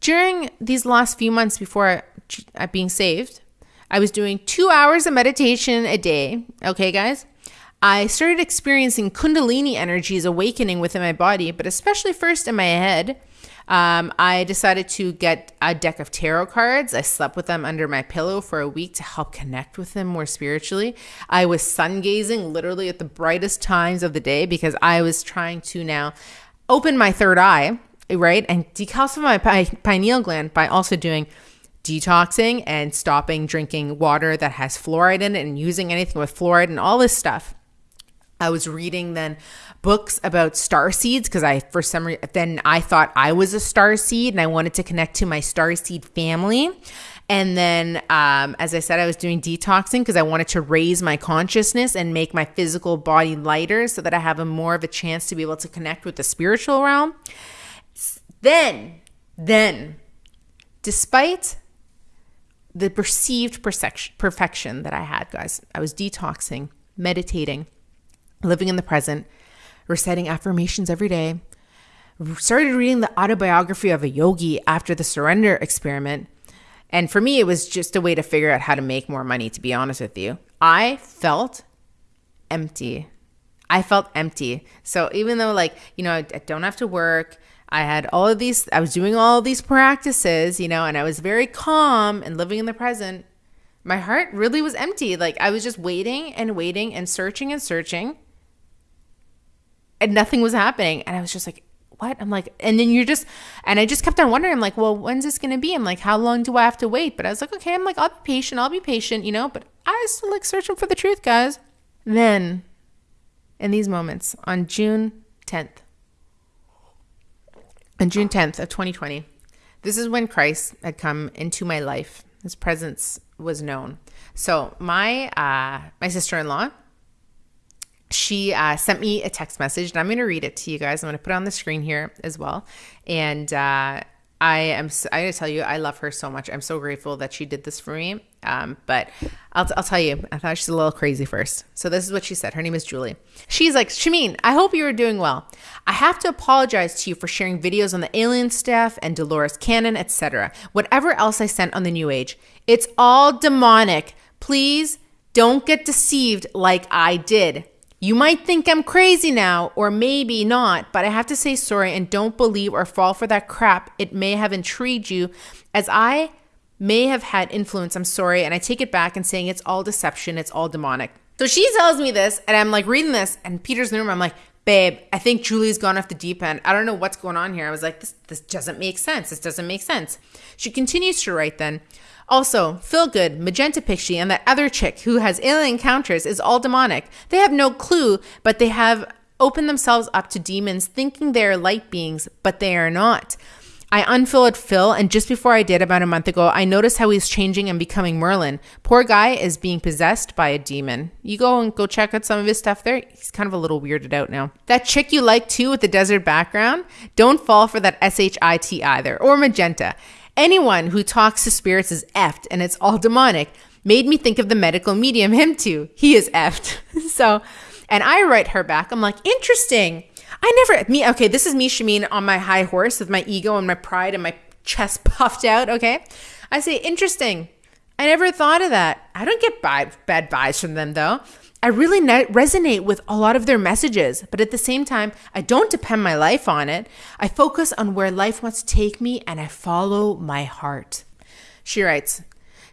During these last few months before uh, being saved, I was doing two hours of meditation a day. Okay, guys? I started experiencing Kundalini energies awakening within my body, but especially first in my head. Um, I decided to get a deck of tarot cards. I slept with them under my pillow for a week to help connect with them more spiritually. I was sun gazing literally at the brightest times of the day because I was trying to now open my third eye right? And decalcify my pineal gland by also doing detoxing and stopping drinking water that has fluoride in it and using anything with fluoride and all this stuff. I was reading then books about star seeds because I, for some reason, then I thought I was a star seed and I wanted to connect to my star seed family. And then, um, as I said, I was doing detoxing because I wanted to raise my consciousness and make my physical body lighter so that I have a more of a chance to be able to connect with the spiritual realm. Then, then, despite the perceived perfection that I had, guys, I was detoxing, meditating, living in the present, reciting affirmations every day, started reading the autobiography of a yogi after the surrender experiment. And for me, it was just a way to figure out how to make more money, to be honest with you. I felt empty. I felt empty. So even though, like, you know, I don't have to work, I had all of these, I was doing all these practices, you know, and I was very calm and living in the present. My heart really was empty. Like I was just waiting and waiting and searching and searching. And nothing was happening. And I was just like, what? I'm like, and then you're just, and I just kept on wondering, I'm like, well, when's this to be? I'm like, how long do I have to wait? But I was like, okay, I'm like, I'll be patient. I'll be patient, you know, but I was still like searching for the truth, guys. Then in these moments on June 10th, on June 10th of 2020, this is when Christ had come into my life. His presence was known. So my uh, my sister in law, she uh, sent me a text message, and I'm going to read it to you guys. I'm going to put it on the screen here as well. And uh, I am, I gotta tell you, I love her so much. I'm so grateful that she did this for me. Um, but I'll, I'll tell you, I thought she's a little crazy first. So this is what she said. Her name is Julie. She's like, Shameen, I hope you are doing well. I have to apologize to you for sharing videos on the alien stuff and Dolores Cannon, etc. Whatever else I sent on the New Age. It's all demonic. Please don't get deceived like I did. You might think I'm crazy now, or maybe not, but I have to say sorry and don't believe or fall for that crap. It may have intrigued you, as I may have had influence. I'm sorry, and I take it back and saying it's all deception, it's all demonic. So she tells me this, and I'm like reading this, and Peter's in the room. I'm like, babe, I think Julie's gone off the deep end. I don't know what's going on here. I was like, this, this doesn't make sense. This doesn't make sense. She continues to write then. Also, Phil Good, Magenta Pixie, and that other chick who has alien encounters is all demonic. They have no clue, but they have opened themselves up to demons thinking they are light beings, but they are not. I unfollowed Phil, and just before I did about a month ago, I noticed how he's changing and becoming Merlin. Poor guy is being possessed by a demon. You go and go check out some of his stuff there. He's kind of a little weirded out now. That chick you like too with the desert background, don't fall for that SHIT either, or magenta. Anyone who talks to spirits is effed and it's all demonic. Made me think of the medical medium, him too. He is effed. so, and I write her back. I'm like, interesting. I never, me, okay, this is me, Shameen, on my high horse with my ego and my pride and my chest puffed out, okay? I say, interesting. I never thought of that. I don't get bad, bad vibes from them though. I really resonate with a lot of their messages, but at the same time, I don't depend my life on it. I focus on where life wants to take me and I follow my heart. She writes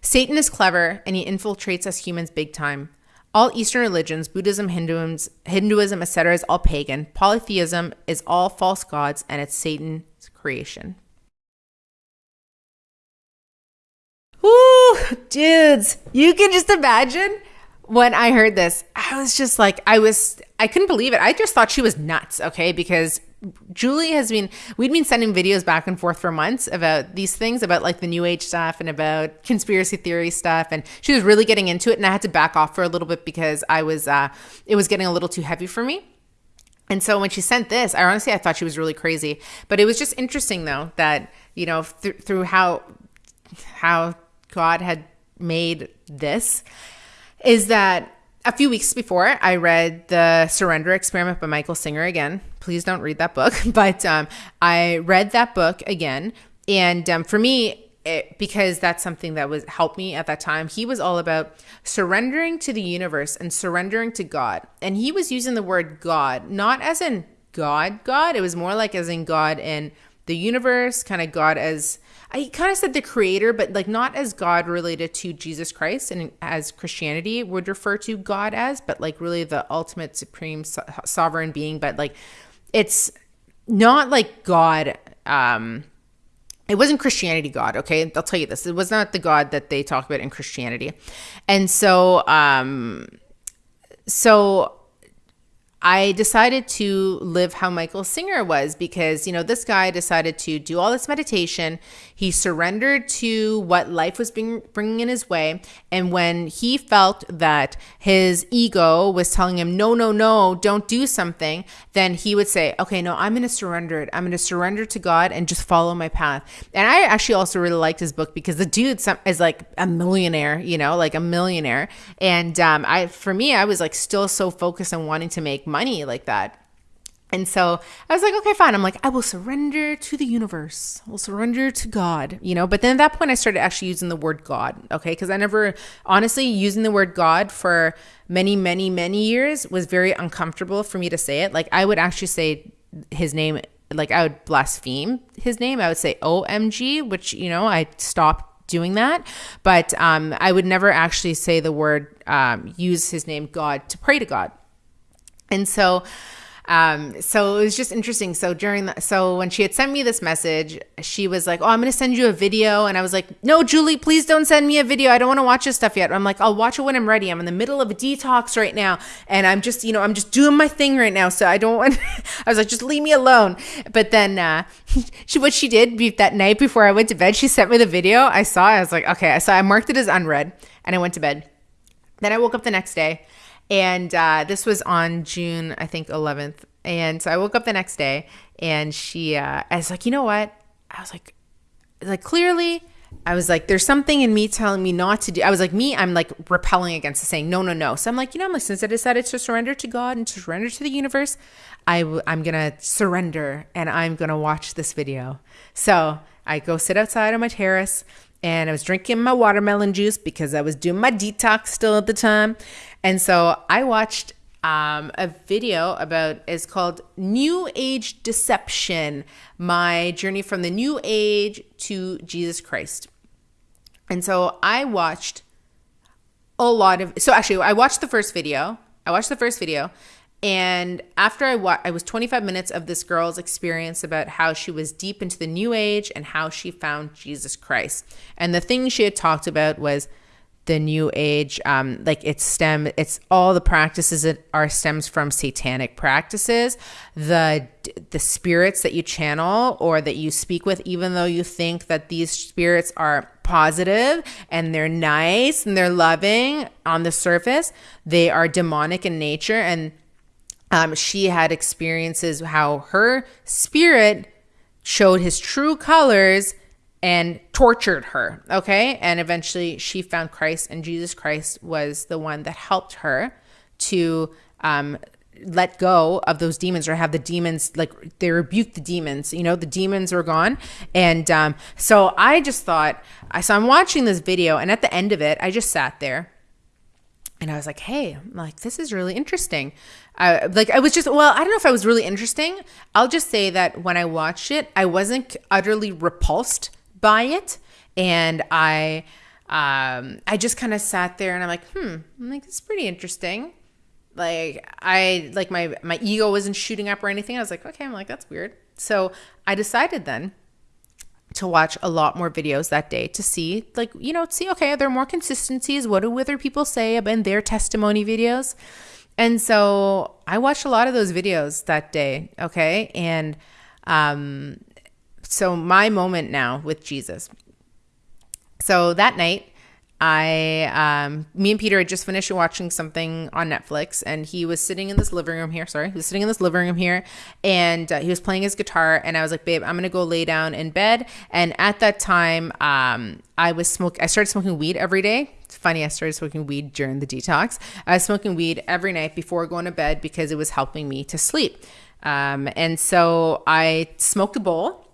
Satan is clever and he infiltrates us humans big time. All Eastern religions, Buddhism, Hinduism, Hinduism, etc., is all pagan. Polytheism is all false gods and it's Satan's creation. Woo, dudes, you can just imagine when I heard this, I was just like, I was, I couldn't believe it. I just thought she was nuts, okay? Because Julie has been, we'd been sending videos back and forth for months about these things, about like the new age stuff and about conspiracy theory stuff. And she was really getting into it. And I had to back off for a little bit because I was, uh, it was getting a little too heavy for me. And so when she sent this, I honestly, I thought she was really crazy. But it was just interesting though, that, you know, th- through how, how God had made this is that a few weeks before, I read The Surrender Experiment by Michael Singer again. Please don't read that book, but um, I read that book again. And um, for me, it, because that's something that was helped me at that time. He was all about surrendering to the universe and surrendering to God. And he was using the word God, not as in God, God. It was more like as in God in the universe, kind of God as I kind of said the creator, but like not as God related to Jesus Christ and as Christianity would refer to God as, but like really the ultimate supreme so- sovereign being. But like it's not like God. Um, it wasn't Christianity God, okay? I'll tell you this. It was not the God that they talk about in Christianity. And so, um, so I decided to live how Michael Singer was because, you know, this guy decided to do all this meditation. He surrendered to what life was bringing in his way. And when he felt that his ego was telling him, no, no, no, don't do something, then he would say, okay, no, I'm going to surrender it. I'm going to surrender to God and just follow my path. And I actually also really liked his book because the dude is like a millionaire, you know, like a millionaire. And um, I, for me, I was like still so focused on wanting to make money like that. And so I was like, okay, fine. I'm like, I will surrender to the universe. I will surrender to God, you know. But then at that point, I started actually using the word God, okay? Because I never, honestly, using the word God for many, many, many years was very uncomfortable for me to say it. Like, I would actually say his name, like, I would blaspheme his name. I would say OMG, which, you know, I stopped doing that. But um, I would never actually say the word, um, use his name, God, to pray to God. And so, um, so it was just interesting. So during the, so when she had sent me this message, she was like, "Oh, I'm going to send you a video," and I was like, "No, Julie, please don't send me a video. I don't want to watch this stuff yet." I'm like, "I'll watch it when I'm ready. I'm in the middle of a detox right now, and I'm just, you know, I'm just doing my thing right now. So I don't want." I was like, "Just leave me alone." But then uh, she, what she did that night before I went to bed, she sent me the video. I saw. I was like, "Okay," so I marked it as unread, and I went to bed. Then I woke up the next day and uh, this was on June, I think, 11th. And so I woke up the next day and she, uh, I was like, you know what? I was like, like clearly, I was like, there's something in me telling me not to do. I was like, me, I'm like repelling against the saying no, no, no. So I'm like, you know, I'm like, since I decided to surrender to God and to surrender to the universe, I w- I'm gonna surrender and I'm gonna watch this video. So I go sit outside on my terrace and I was drinking my watermelon juice because I was doing my detox still at the time. And so I watched um, a video about it's called New Age Deception: My Journey from the New Age to Jesus Christ. And so I watched a lot of. So actually, I watched the first video. I watched the first video, and after I watched, I was 25 minutes of this girl's experience about how she was deep into the New Age and how she found Jesus Christ. And the thing she had talked about was the new age um, like it's stem it's all the practices that are stems from satanic practices. The the spirits that you channel or that you speak with even though you think that these spirits are positive and they're nice and they're loving on the surface they are demonic in nature. And um, she had experiences how her spirit showed his true colors and tortured her. Okay. And eventually she found Christ, and Jesus Christ was the one that helped her to um, let go of those demons or have the demons like they rebuked the demons you know the demons were gone and um, so i just thought i so i'm watching this video and at the end of it i just sat there and i was like hey like this is really interesting I, like I was just well, I don't know if I was really interesting. I'll just say that when I watched it, I wasn't utterly repulsed by it. And I, um, I just kind of sat there and I'm like, hmm, I'm like, it's pretty interesting. Like I, like my, my ego wasn't shooting up or anything. I was like, okay, I'm like, that's weird. So I decided then to watch a lot more videos that day to see like you know see okay are there more consistencies what do other people say about their testimony videos And so I watched a lot of those videos that day. Okay. And um, so my moment now with Jesus. So that night, I, um, me and Peter had just finished watching something on Netflix, and he was sitting in this living room here. Sorry, he was sitting in this living room here, and uh, he was playing his guitar. And I was like, "Babe, I'm gonna go lay down in bed." And at that time, um, I was smoking. I started smoking weed every day. It's funny, I started smoking weed during the detox. I was smoking weed every night before going to bed because it was helping me to sleep. Um, and so I smoked a bowl,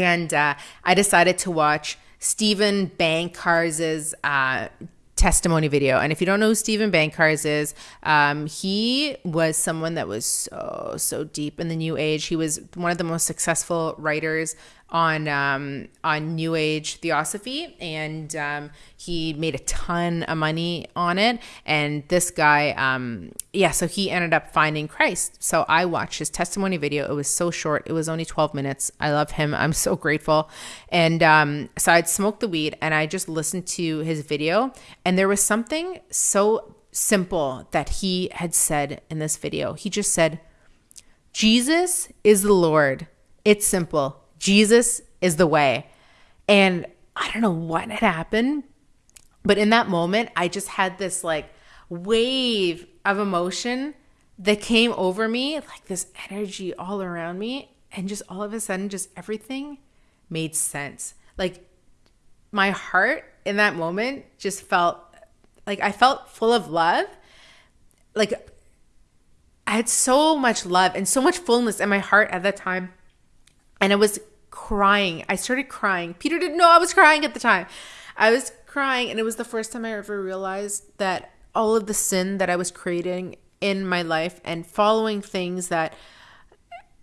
and uh, I decided to watch Steven Bancarz' uh, testimony video. And if you don't know who Steven Bancarz is, um, he was someone that was so, so deep in the new age. He was one of the most successful writers on um, on New Age Theosophy, and um, he made a ton of money on it. And this guy, um, yeah, so he ended up finding Christ. So I watched his testimony video. It was so short; it was only twelve minutes. I love him. I'm so grateful. And um, so I'd smoked the weed, and I just listened to his video, and there was something so simple that he had said in this video. He just said, "Jesus is the Lord." It's simple Jesus is the way. And I don't know what had happened, but in that moment, I just had this like wave of emotion that came over me, like this energy all around me. And just all of a sudden, just everything made sense. Like my heart in that moment just felt like I felt full of love. Like I had so much love and so much fullness in my heart at that time. And it was crying. I started crying. Peter didn't know I was crying at the time. I was crying, and it was the first time I ever realized that all of the sin that I was creating in my life and following things that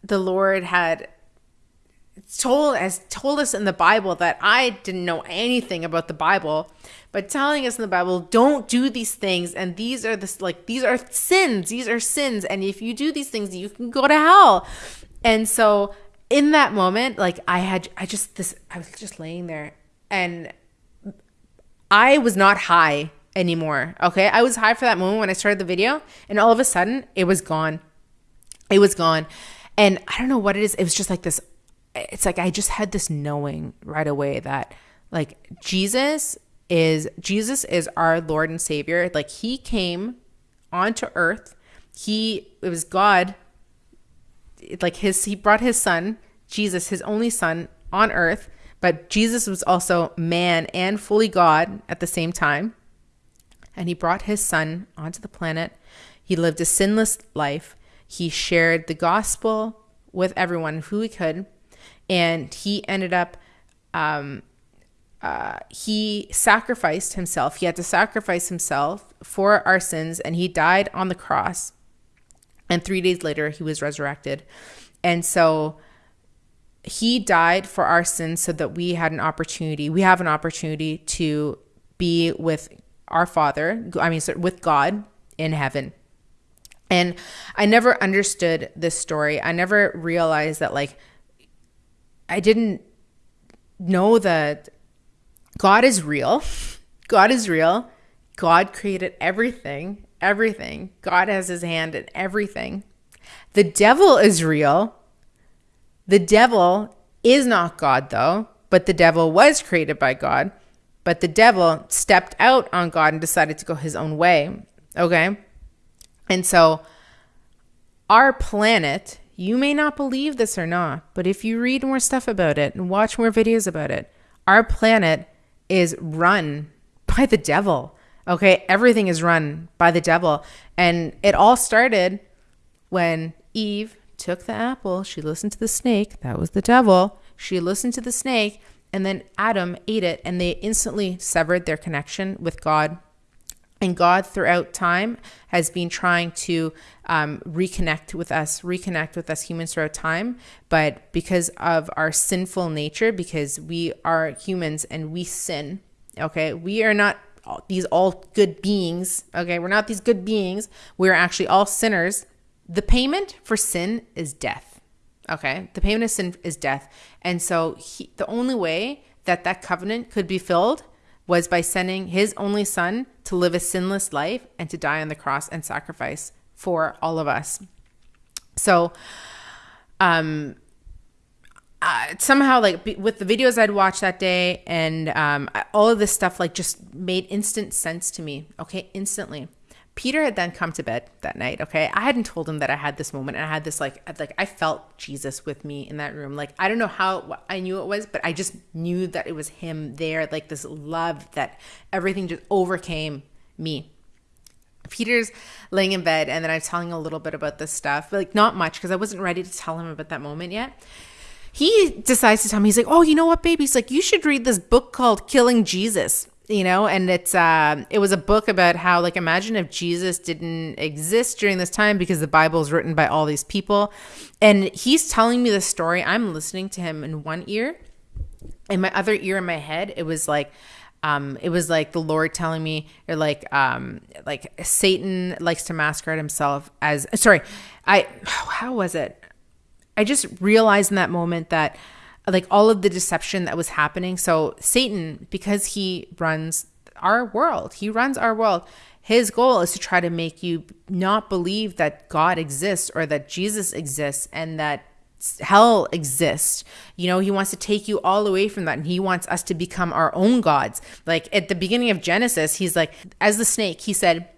the Lord had told as told us in the Bible that I didn't know anything about the Bible, but telling us in the Bible, don't do these things, and these are this like these are sins, these are sins, and if you do these things, you can go to hell. And so in that moment, like I had, I just this, I was just laying there, and I was not high anymore. Okay, I was high for that moment when I started the video, and all of a sudden, it was gone. It was gone, and I don't know what it is. It was just like this. It's like I just had this knowing right away that like Jesus is Jesus is our Lord and Savior. Like He came onto earth. He it was God like his he brought his son jesus his only son on earth but jesus was also man and fully god at the same time. And he brought his son onto the planet. He lived a sinless life. He shared the gospel with everyone who he could. And he ended up um, uh, he sacrificed himself. He had to sacrifice himself for our sins and he died on the cross and three days later, he was resurrected. And so he died for our sins so that we had an opportunity, we have an opportunity to be with our Father, I mean, with God in heaven. And I never understood this story. I never realized that, like, I didn't know that God is real. God is real. God created everything everything. God has his hand in everything. The devil is real. The devil is not God, though, but the devil was created by God. But the devil stepped out on God and decided to go his own way. Okay? And so, our planet, you may not believe this or not, but if you read more stuff about it and watch more videos about it, our planet is run by the devil. Okay, everything is run by the devil. And it all started when Eve took the apple, she listened to the snake, that was the devil. She listened to the snake, and then Adam ate it, and they instantly severed their connection with God. And God, throughout time, has been trying to um, reconnect with us, reconnect with us humans throughout time. But because of our sinful nature, because we are humans and we sin, okay, we are not these all good beings. Okay, we're not these good beings. We're actually all sinners. The payment for sin is death. Okay, the payment of sin is death. And so he, the only way that that covenant could be filled, was by sending his only son to live a sinless life and to die on the cross and sacrifice for all of us. So, um, uh, somehow like with the videos I'd watched that day and um, all of this stuff like just made instant sense to me. Okay, instantly. Peter had then come to bed that night. Okay, I hadn't told him that I had this moment, and I had this like like I felt Jesus with me in that room. Like I don't know how I knew it was, but I just knew that it was him there. Like this love that everything just overcame me. Peter's laying in bed, and then I'm telling a little bit about this stuff, like not much because I wasn't ready to tell him about that moment yet he decides to tell me he's like oh you know what baby he's like you should read this book called killing jesus you know and it's uh it was a book about how like imagine if jesus didn't exist during this time because the bible is written by all these people. And he's telling me the story. I'm listening to him in one ear. In my other ear in my head it was like um it was like the lord telling me or like um like satan likes to masquerade himself as sorry i how was it i just realized in that moment that like all of the deception that was happening. So Satan, because he runs our world, he runs our world. His goal is to try to make you not believe that God exists or that Jesus exists and that hell exists. You know, he wants to take you all away from that and he wants us to become our own gods. Like at the beginning of Genesis, he's like, as the snake, he said,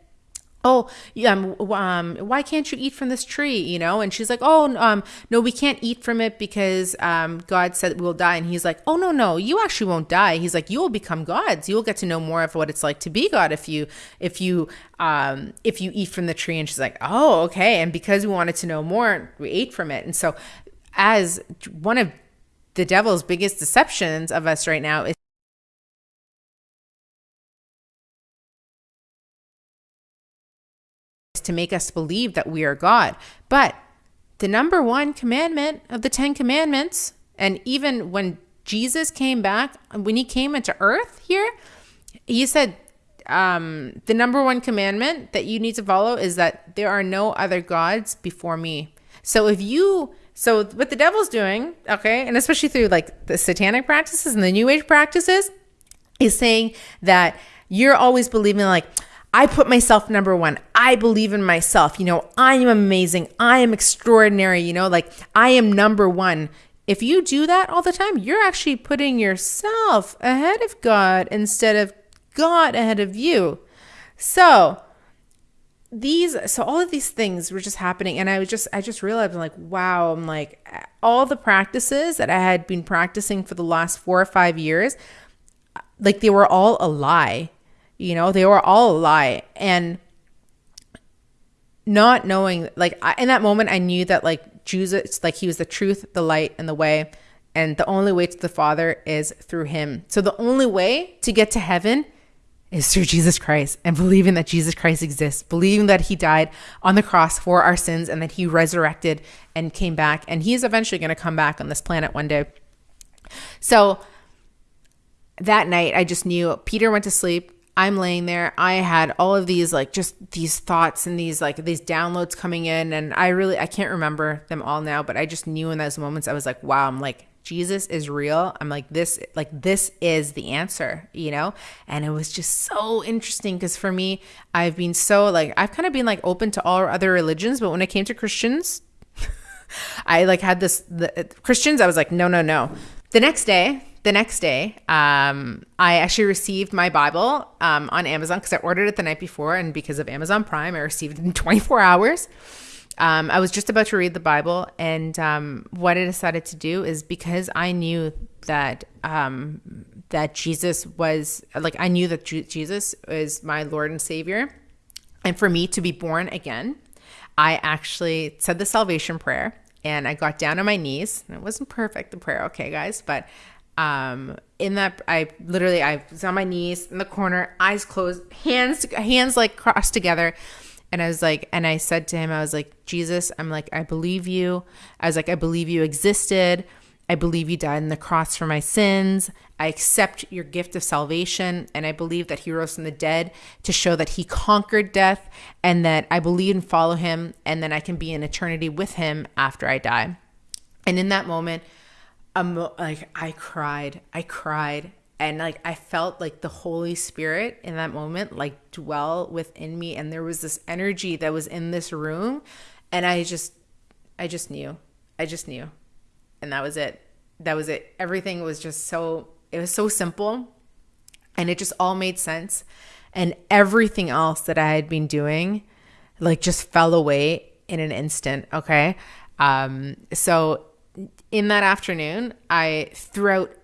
oh um, um why can't you eat from this tree you know? And she's like oh um no we can't eat from it because um god said we'll die. And he's like oh no no you actually won't die. He's like you will become gods. You will get to know more of what it's like to be god if you if you um if you eat from the tree. And she's like oh okay. And because we wanted to know more we ate from it. And so as one of the devil's biggest deceptions of us right now is to make us believe that we are God. But the number one commandment of the Ten Commandments, and even when Jesus came back, when he came into earth here, he said, um, the number one commandment that you need to follow is that there are no other gods before me. So if you, so what the devil's doing, okay, and especially through like the satanic practices and the new age practices, is saying that you're always believing like, I put myself number one. I believe in myself. You know, I am amazing. I am extraordinary. You know, like I am number one. If you do that all the time, you're actually putting yourself ahead of God instead of God ahead of you. So, these so all of these things were just happening and i was just i just realized I'm like wow i'm like all the practices that i had been practicing for the last four or five years like they were all a lie you know, they were all a lie. And not knowing, like, I, in that moment, I knew that, like, Jesus, like, he was the truth, the light, and the way. And the only way to the Father is through him. So the only way to get to heaven is through Jesus Christ and believing that Jesus Christ exists, believing that he died on the cross for our sins and that he resurrected and came back. And he is eventually going to come back on this planet one day. So that night, I just knew Peter went to sleep. I'm laying there. I had all of these like just these thoughts and these like these downloads coming in and I really I can't remember them all now, but I just knew in those moments I was like, wow, I'm like Jesus is real. I'm like this like this is the answer, you know? And it was just so interesting cuz for me, I've been so like I've kind of been like open to all other religions, but when it came to Christians, I like had this the Christians, I was like, no, no, no. The next day, the next day, um, I actually received my Bible um, on Amazon because I ordered it the night before, and because of Amazon Prime, I received it in 24 hours. Um, I was just about to read the Bible, and um, what I decided to do is because I knew that um, that Jesus was like I knew that Jesus is my Lord and Savior, and for me to be born again, I actually said the salvation prayer and I got down on my knees. It wasn't perfect, the prayer, okay, guys, but um in that i literally i was on my knees in the corner eyes closed hands hands like crossed together. And i was like and i said to him i was like jesus i'm like i believe you. I was like i believe you existed. I believe you died on the cross for my sins. I accept your gift of salvation and i believe that he rose from the dead to show that he conquered death and that i believe and follow him and then i can be in eternity with him after i die. And in that moment um, like I cried, I cried, and like I felt like the Holy Spirit in that moment like dwell within me and there was this energy that was in this room and I just I just knew. I just knew. And that was it. That was it. Everything was just so it was so simple and it just all made sense and everything else that I had been doing like just fell away in an instant, okay? Um so in that afternoon, I threw out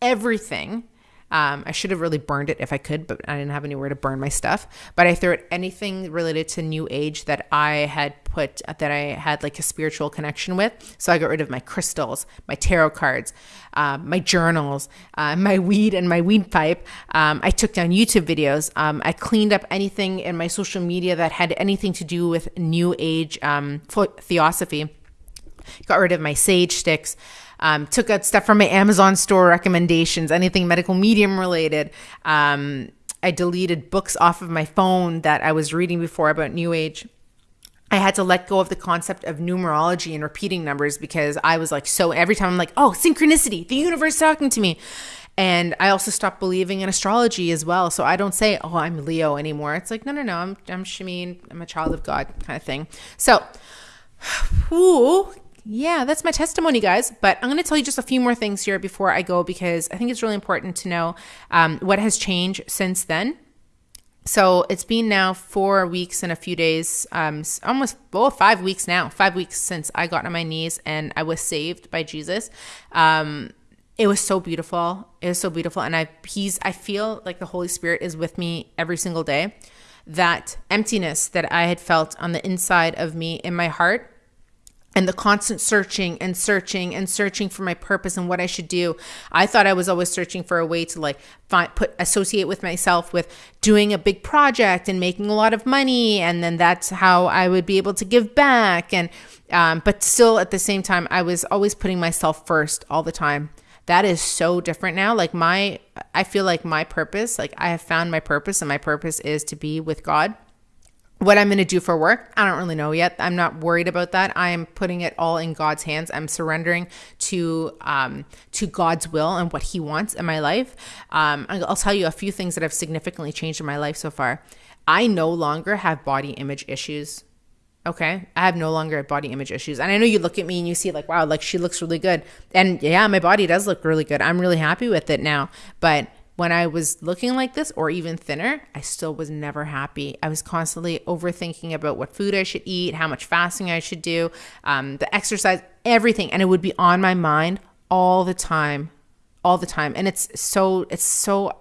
everything um, I should have really burned it if I could, but I didn't have anywhere to burn my stuff. But I threw out anything related to New Age that I had put that I had like a spiritual connection with. So I got rid of my crystals, my tarot cards, um, my journals, uh, my weed and my weed pipe. Um, I took down YouTube videos. Um, I cleaned up anything in my social media that had anything to do with New Age um, theosophy. Got rid of my sage sticks. Um, took out stuff from my Amazon store recommendations, anything medical medium related. Um, I deleted books off of my phone that I was reading before about New Age. I had to let go of the concept of numerology and repeating numbers because I was like, so every time I'm like, oh, synchronicity, the universe talking to me. And I also stopped believing in astrology as well. So I don't say, oh, I'm Leo anymore. It's like, no, no, no, I'm, I'm Shameen. I'm a child of God kind of thing. So, whoo, yeah, that's my testimony, guys. But I'm going to tell you just a few more things here before I go because I think it's really important to know um, what has changed since then. So it's been now four weeks and a few days, um, almost well, five weeks now, five weeks since I got on my knees and I was saved by Jesus. Um, it was so beautiful. It was so beautiful, and I he's I feel like the Holy Spirit is with me every single day. That emptiness that I had felt on the inside of me in my heart and the constant searching and searching and searching for my purpose and what I should do. I thought I was always searching for a way to like find put associate with myself with doing a big project and making a lot of money and then that's how I would be able to give back and um, but still at the same time I was always putting myself first all the time. That is so different now. Like my I feel like my purpose, like I have found my purpose and my purpose is to be with God what I'm going to do for work, I don't really know yet. I'm not worried about that. I am putting it all in God's hands. I'm surrendering to um, to God's will and what He wants in my life. Um, I'll tell you a few things that have significantly changed in my life so far. I no longer have body image issues. Okay, I have no longer body image issues, and I know you look at me and you see like, wow, like she looks really good, and yeah, my body does look really good. I'm really happy with it now, but when I was looking like this or even thinner, I still was never happy. I was constantly overthinking about what food I should eat, how much fasting I should do, um, the exercise, everything. And it would be on my mind all the time, all the time. And it's so, it's so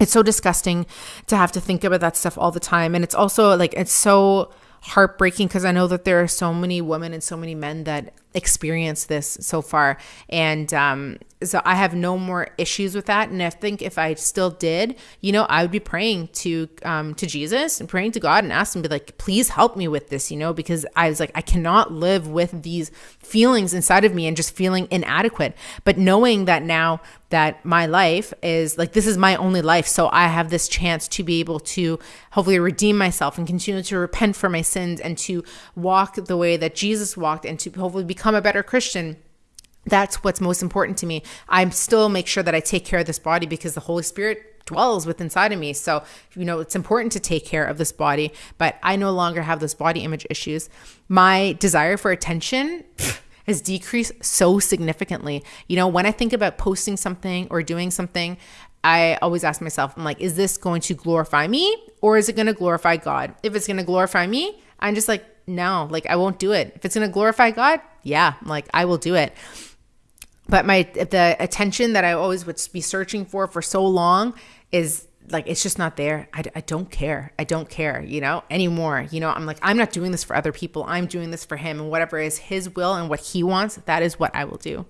it's so disgusting to have to think about that stuff all the time and it's also like it's so heartbreaking because I know that there are so many women and so many men that experience this so far and um, so I have no more issues with that. And I think if I still did, you know, I would be praying to um, to Jesus and praying to God and asking, be like, please help me with this, you know, because I was like, I cannot live with these feelings inside of me and just feeling inadequate. But knowing that now that my life is like this is my only life, so I have this chance to be able to hopefully redeem myself and continue to repent for my sins and to walk the way that Jesus walked and to hopefully become a better Christian that's what's most important to me. I still make sure that I take care of this body because the Holy Spirit dwells within inside of me. So, you know, it's important to take care of this body, but I no longer have those body image issues. My desire for attention has decreased so significantly. You know, when I think about posting something or doing something, I always ask myself, I'm like, is this going to glorify me or is it going to glorify God? If it's going to glorify me, I'm just like, no, like I won't do it. If it's going to glorify God, yeah, like I will do it but my the attention that I always would be searching for for so long is like it's just not there. I, I don't care. I don't care, you know, anymore. You know, I'm like I'm not doing this for other people. I'm doing this for him and whatever is his will and what he wants, that is what I will do.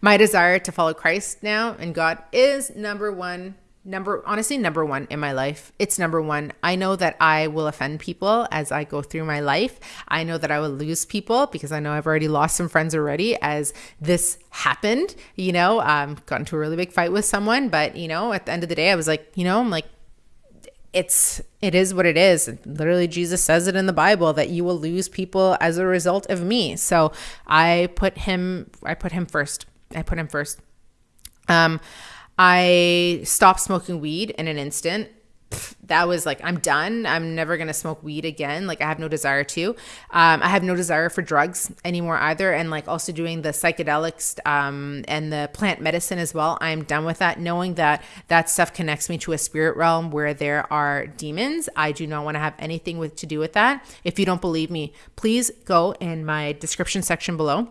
My desire to follow Christ now and God is number 1 number honestly number one in my life. It's number one. I know that i will offend people as i go through my life. I know that i will lose people because i know i've already lost some friends already as this happened you know um got into a really big fight with someone. But you know at the end of the day i was like you know i'm like it's it is what it is. Literally jesus says it in the bible that you will lose people as a result of me. So i put him i put him first. I put him first. Um, I stopped smoking weed in an instant. That was like i'm done. I'm never going to smoke weed again. Like i have no desire to. Um, i have no desire for drugs anymore either. And like also doing the psychedelics um, and the plant medicine as well i'm done with that. Knowing that that stuff connects me to a spirit realm where there are demons i do not want to have anything with to do with that. If you don't believe me please go in my description section below.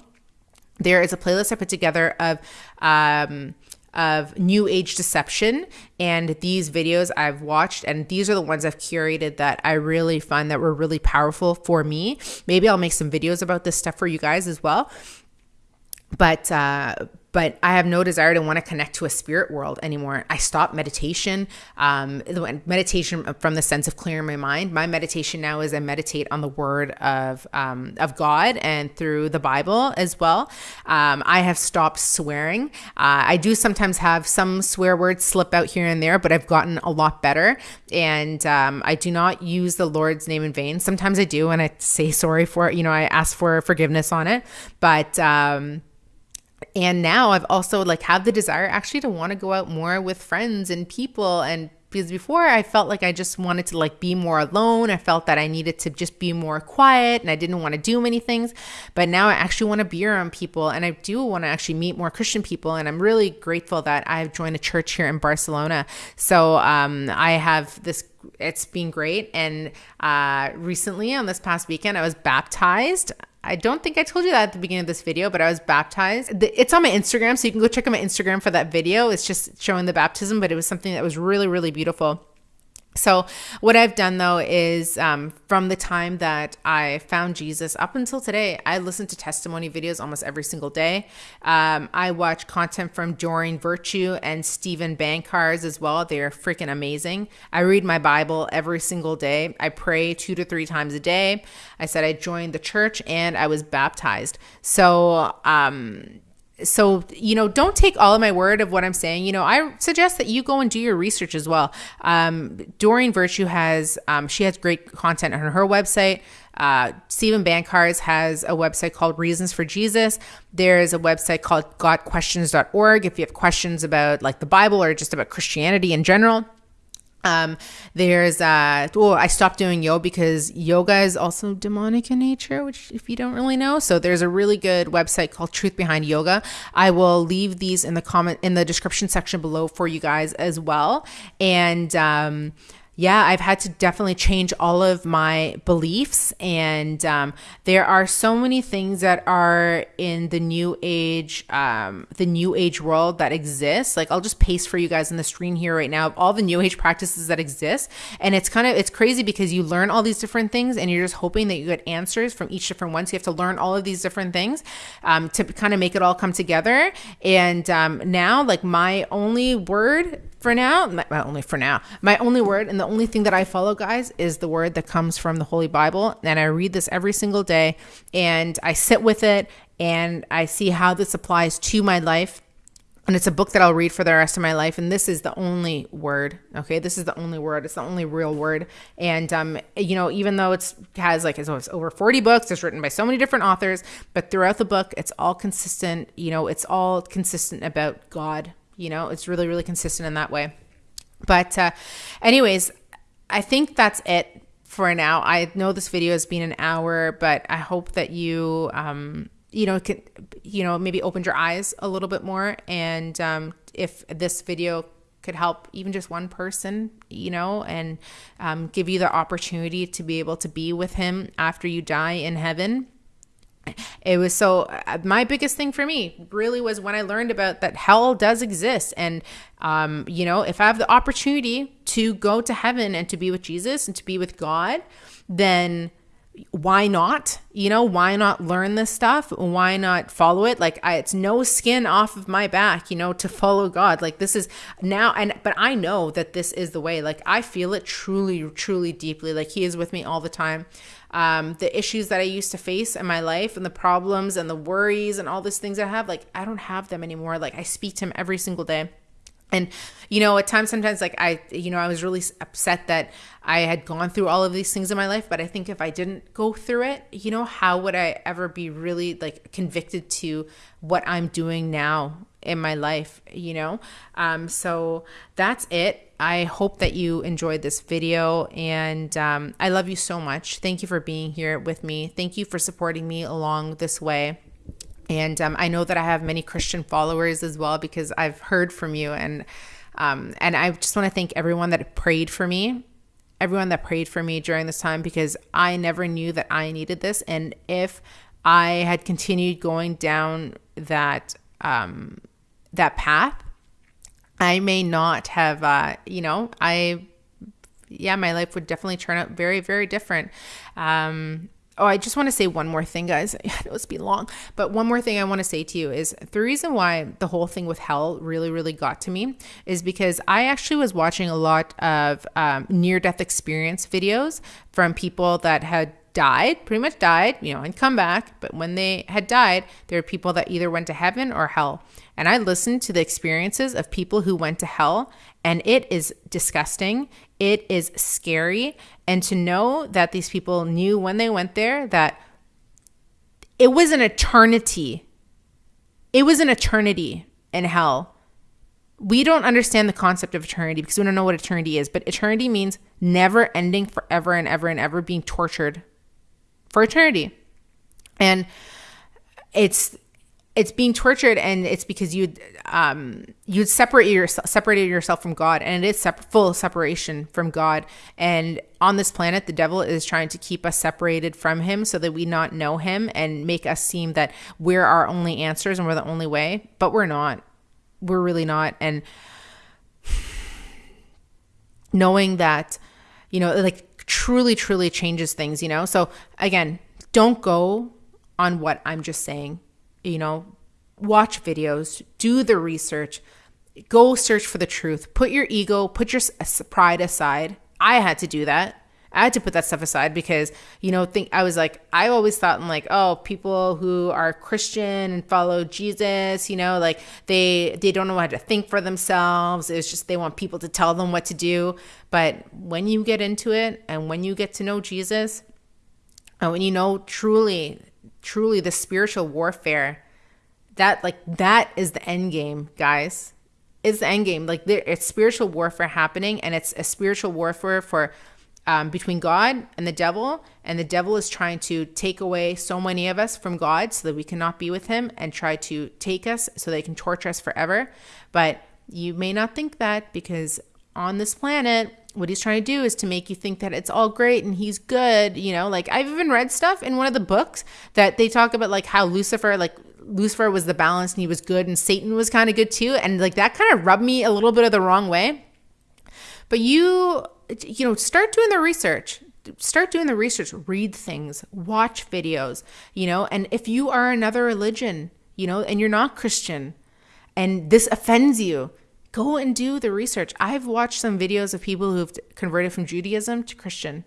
There is a playlist i put together of um, of new age deception and these videos I've watched and these are the ones I've curated that I really find that were really powerful for me. Maybe I'll make some videos about this stuff for you guys as well. But uh but I have no desire to want to connect to a spirit world anymore. I stopped meditation, um, meditation from the sense of clearing my mind. My meditation now is I meditate on the word of um, of God and through the Bible as well. Um, I have stopped swearing. Uh, I do sometimes have some swear words slip out here and there, but I've gotten a lot better. And um, I do not use the Lord's name in vain. Sometimes I do, and I say sorry for it. You know, I ask for forgiveness on it, but um, and now I've also like have the desire actually to want to go out more with friends and people and because before I felt like I just wanted to like be more alone. I felt that I needed to just be more quiet and I didn't want to do many things. But now I actually want to be around people and I do want to actually meet more Christian people. And I'm really grateful that I've joined a church here in Barcelona. So um, I have this it's been great. And uh, recently, on this past weekend, I was baptized. I don't think I told you that at the beginning of this video, but I was baptized. It's on my Instagram, so you can go check out my Instagram for that video. It's just showing the baptism, but it was something that was really, really beautiful. So, what I've done though is um, from the time that I found Jesus up until today, I listen to testimony videos almost every single day. Um, I watch content from Doreen Virtue and Steven Bancarz as well. They're freaking amazing. I read my Bible every single day. I pray two to three times a day. I said I joined the church and I was baptized. So, um, so you know don't take all of my word of what i'm saying you know i suggest that you go and do your research as well um, doreen virtue has um, she has great content on her website uh, Steven Bancarz has a website called Reasons for Jesus. There's a website called gotquestions.org if you have questions about like the Bible or just about Christianity in general. Um, there's uh oh I stopped doing yoga because yoga is also demonic in nature, which if you don't really know. So there's a really good website called Truth Behind Yoga. I will leave these in the comment in the description section below for you guys as well. And um yeah, I've had to definitely change all of my beliefs. And um, there are so many things that are in the new age, um, the new age world that exists. Like I'll just paste for you guys on the screen here right now of all the new age practices that exist. And it's kind of, it's crazy because you learn all these different things and you're just hoping that you get answers from each different ones. You have to learn all of these different things um, to kind of make it all come together. And um, now, like my only word for now, my, only for now, my only word and the only thing that I follow, guys, is the word that comes from the Holy Bible. And I read this every single day and I sit with it and I see how this applies to my life. And it's a book that I'll read for the rest of my life. And this is the only word. Okay. This is the only word. It's the only real word. And, um, you know, even though it's has like it's over 40 books, it's written by so many different authors, but throughout the book, it's all consistent. You know, it's all consistent about God you know, it's really, really consistent in that way. But, uh, anyways, I think that's it for now. I know this video has been an hour, but I hope that you, um, you know, can, you know, maybe opened your eyes a little bit more. And um, if this video could help even just one person, you know, and um, give you the opportunity to be able to be with him after you die in heaven, it was so uh, my biggest thing for me really was when i learned about that hell does exist and um, you know if i have the opportunity to go to heaven and to be with jesus and to be with god then why not? You know why not learn this stuff? Why not follow it? Like I, it's no skin off of my back you know to follow god. Like this is now and but i know that this is the way. Like i feel it truly truly deeply. Like he is with me all the time um, the issues that I used to face in my life and the problems and the worries and all these things I have, like I don't have them anymore. Like I speak to him every single day. And, you know, at times, sometimes, like I, you know, I was really upset that I had gone through all of these things in my life. But I think if I didn't go through it, you know, how would I ever be really like convicted to what I'm doing now in my life, you know? Um, so that's it. I hope that you enjoyed this video and um, I love you so much. Thank you for being here with me. Thank you for supporting me along this way. And um, I know that I have many Christian followers as well because I've heard from you and um, and I just want to thank everyone that prayed for me, everyone that prayed for me during this time because I never knew that I needed this. And if I had continued going down that um, that path, I may not have, uh, you know, I, yeah, my life would definitely turn out very, very different. Um, Oh, I just want to say one more thing, guys. I know it's been long, but one more thing I want to say to you is the reason why the whole thing with hell really, really got to me is because I actually was watching a lot of um, near death experience videos from people that had died, pretty much died, you know, and come back. But when they had died, there were people that either went to heaven or hell. And I listened to the experiences of people who went to hell, and it is disgusting. It is scary. And to know that these people knew when they went there that it was an eternity. It was an eternity in hell. We don't understand the concept of eternity because we don't know what eternity is, but eternity means never ending forever and ever and ever being tortured for eternity. And it's it's being tortured and it's because you um you'd separate yourself separated yourself from God and it is sep- full separation from God. And on this planet the devil is trying to keep us separated from him so that we not know him and make us seem that we're our only answers and we're the only way. But we're not. We're really not. And knowing that you know like truly, truly changes things, you know? So again, don't go on what I'm just saying, you know, watch videos, do the research, go search for the truth, put your ego, put your pride aside. I had to do that. I had to put that stuff aside because, you know, think I was like, I always thought in like, oh, people who are Christian and follow Jesus, you know, like they they don't know how to think for themselves. It's just they want people to tell them what to do. But when you get into it and when you get to know Jesus, and when you know truly, truly the spiritual warfare, that like that is the end game, guys. Is the end game. Like there it's spiritual warfare happening and it's a spiritual warfare for um, between God and the devil, and the devil is trying to take away so many of us from God so that we cannot be with Him and try to take us so they can torture us forever. But you may not think that because on this planet, what he's trying to do is to make you think that it's all great and he's good. You know, like I've even read stuff in one of the books that they talk about, like how Lucifer, like Lucifer was the balance and he was good, and Satan was kind of good too. And like that kind of rubbed me a little bit of the wrong way. But you you know, start doing the research. Start doing the research, read things, watch videos, you know, and if you are another religion, you know, and you're not Christian and this offends you, go and do the research. I've watched some videos of people who've converted from Judaism to Christian,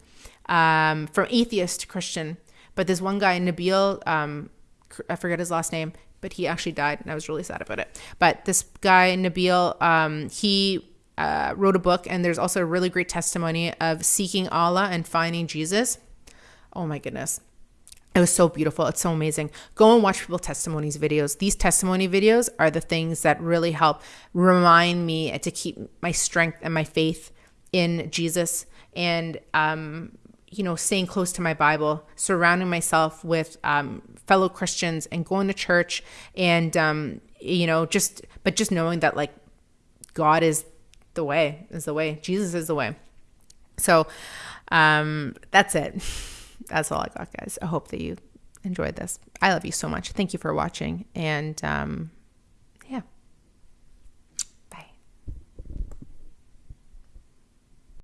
um, from atheist to Christian. But this one guy, Nabeel, um, I forget his last name, but he actually died, and I was really sad about it. But this guy, Nabeel, um, he uh, wrote a book, and there's also a really great testimony of seeking Allah and finding Jesus. Oh my goodness. It was so beautiful. It's so amazing. Go and watch people testimonies videos. These testimony videos are the things that really help remind me to keep my strength and my faith in Jesus and um, you know staying close to my Bible, surrounding myself with um, fellow Christians and going to church and um, you know just but just knowing that like God is the way is the way. Jesus is the way. So um, that's it. That's all I got, guys. I hope that you enjoyed this. I love you so much. Thank you for watching. And um,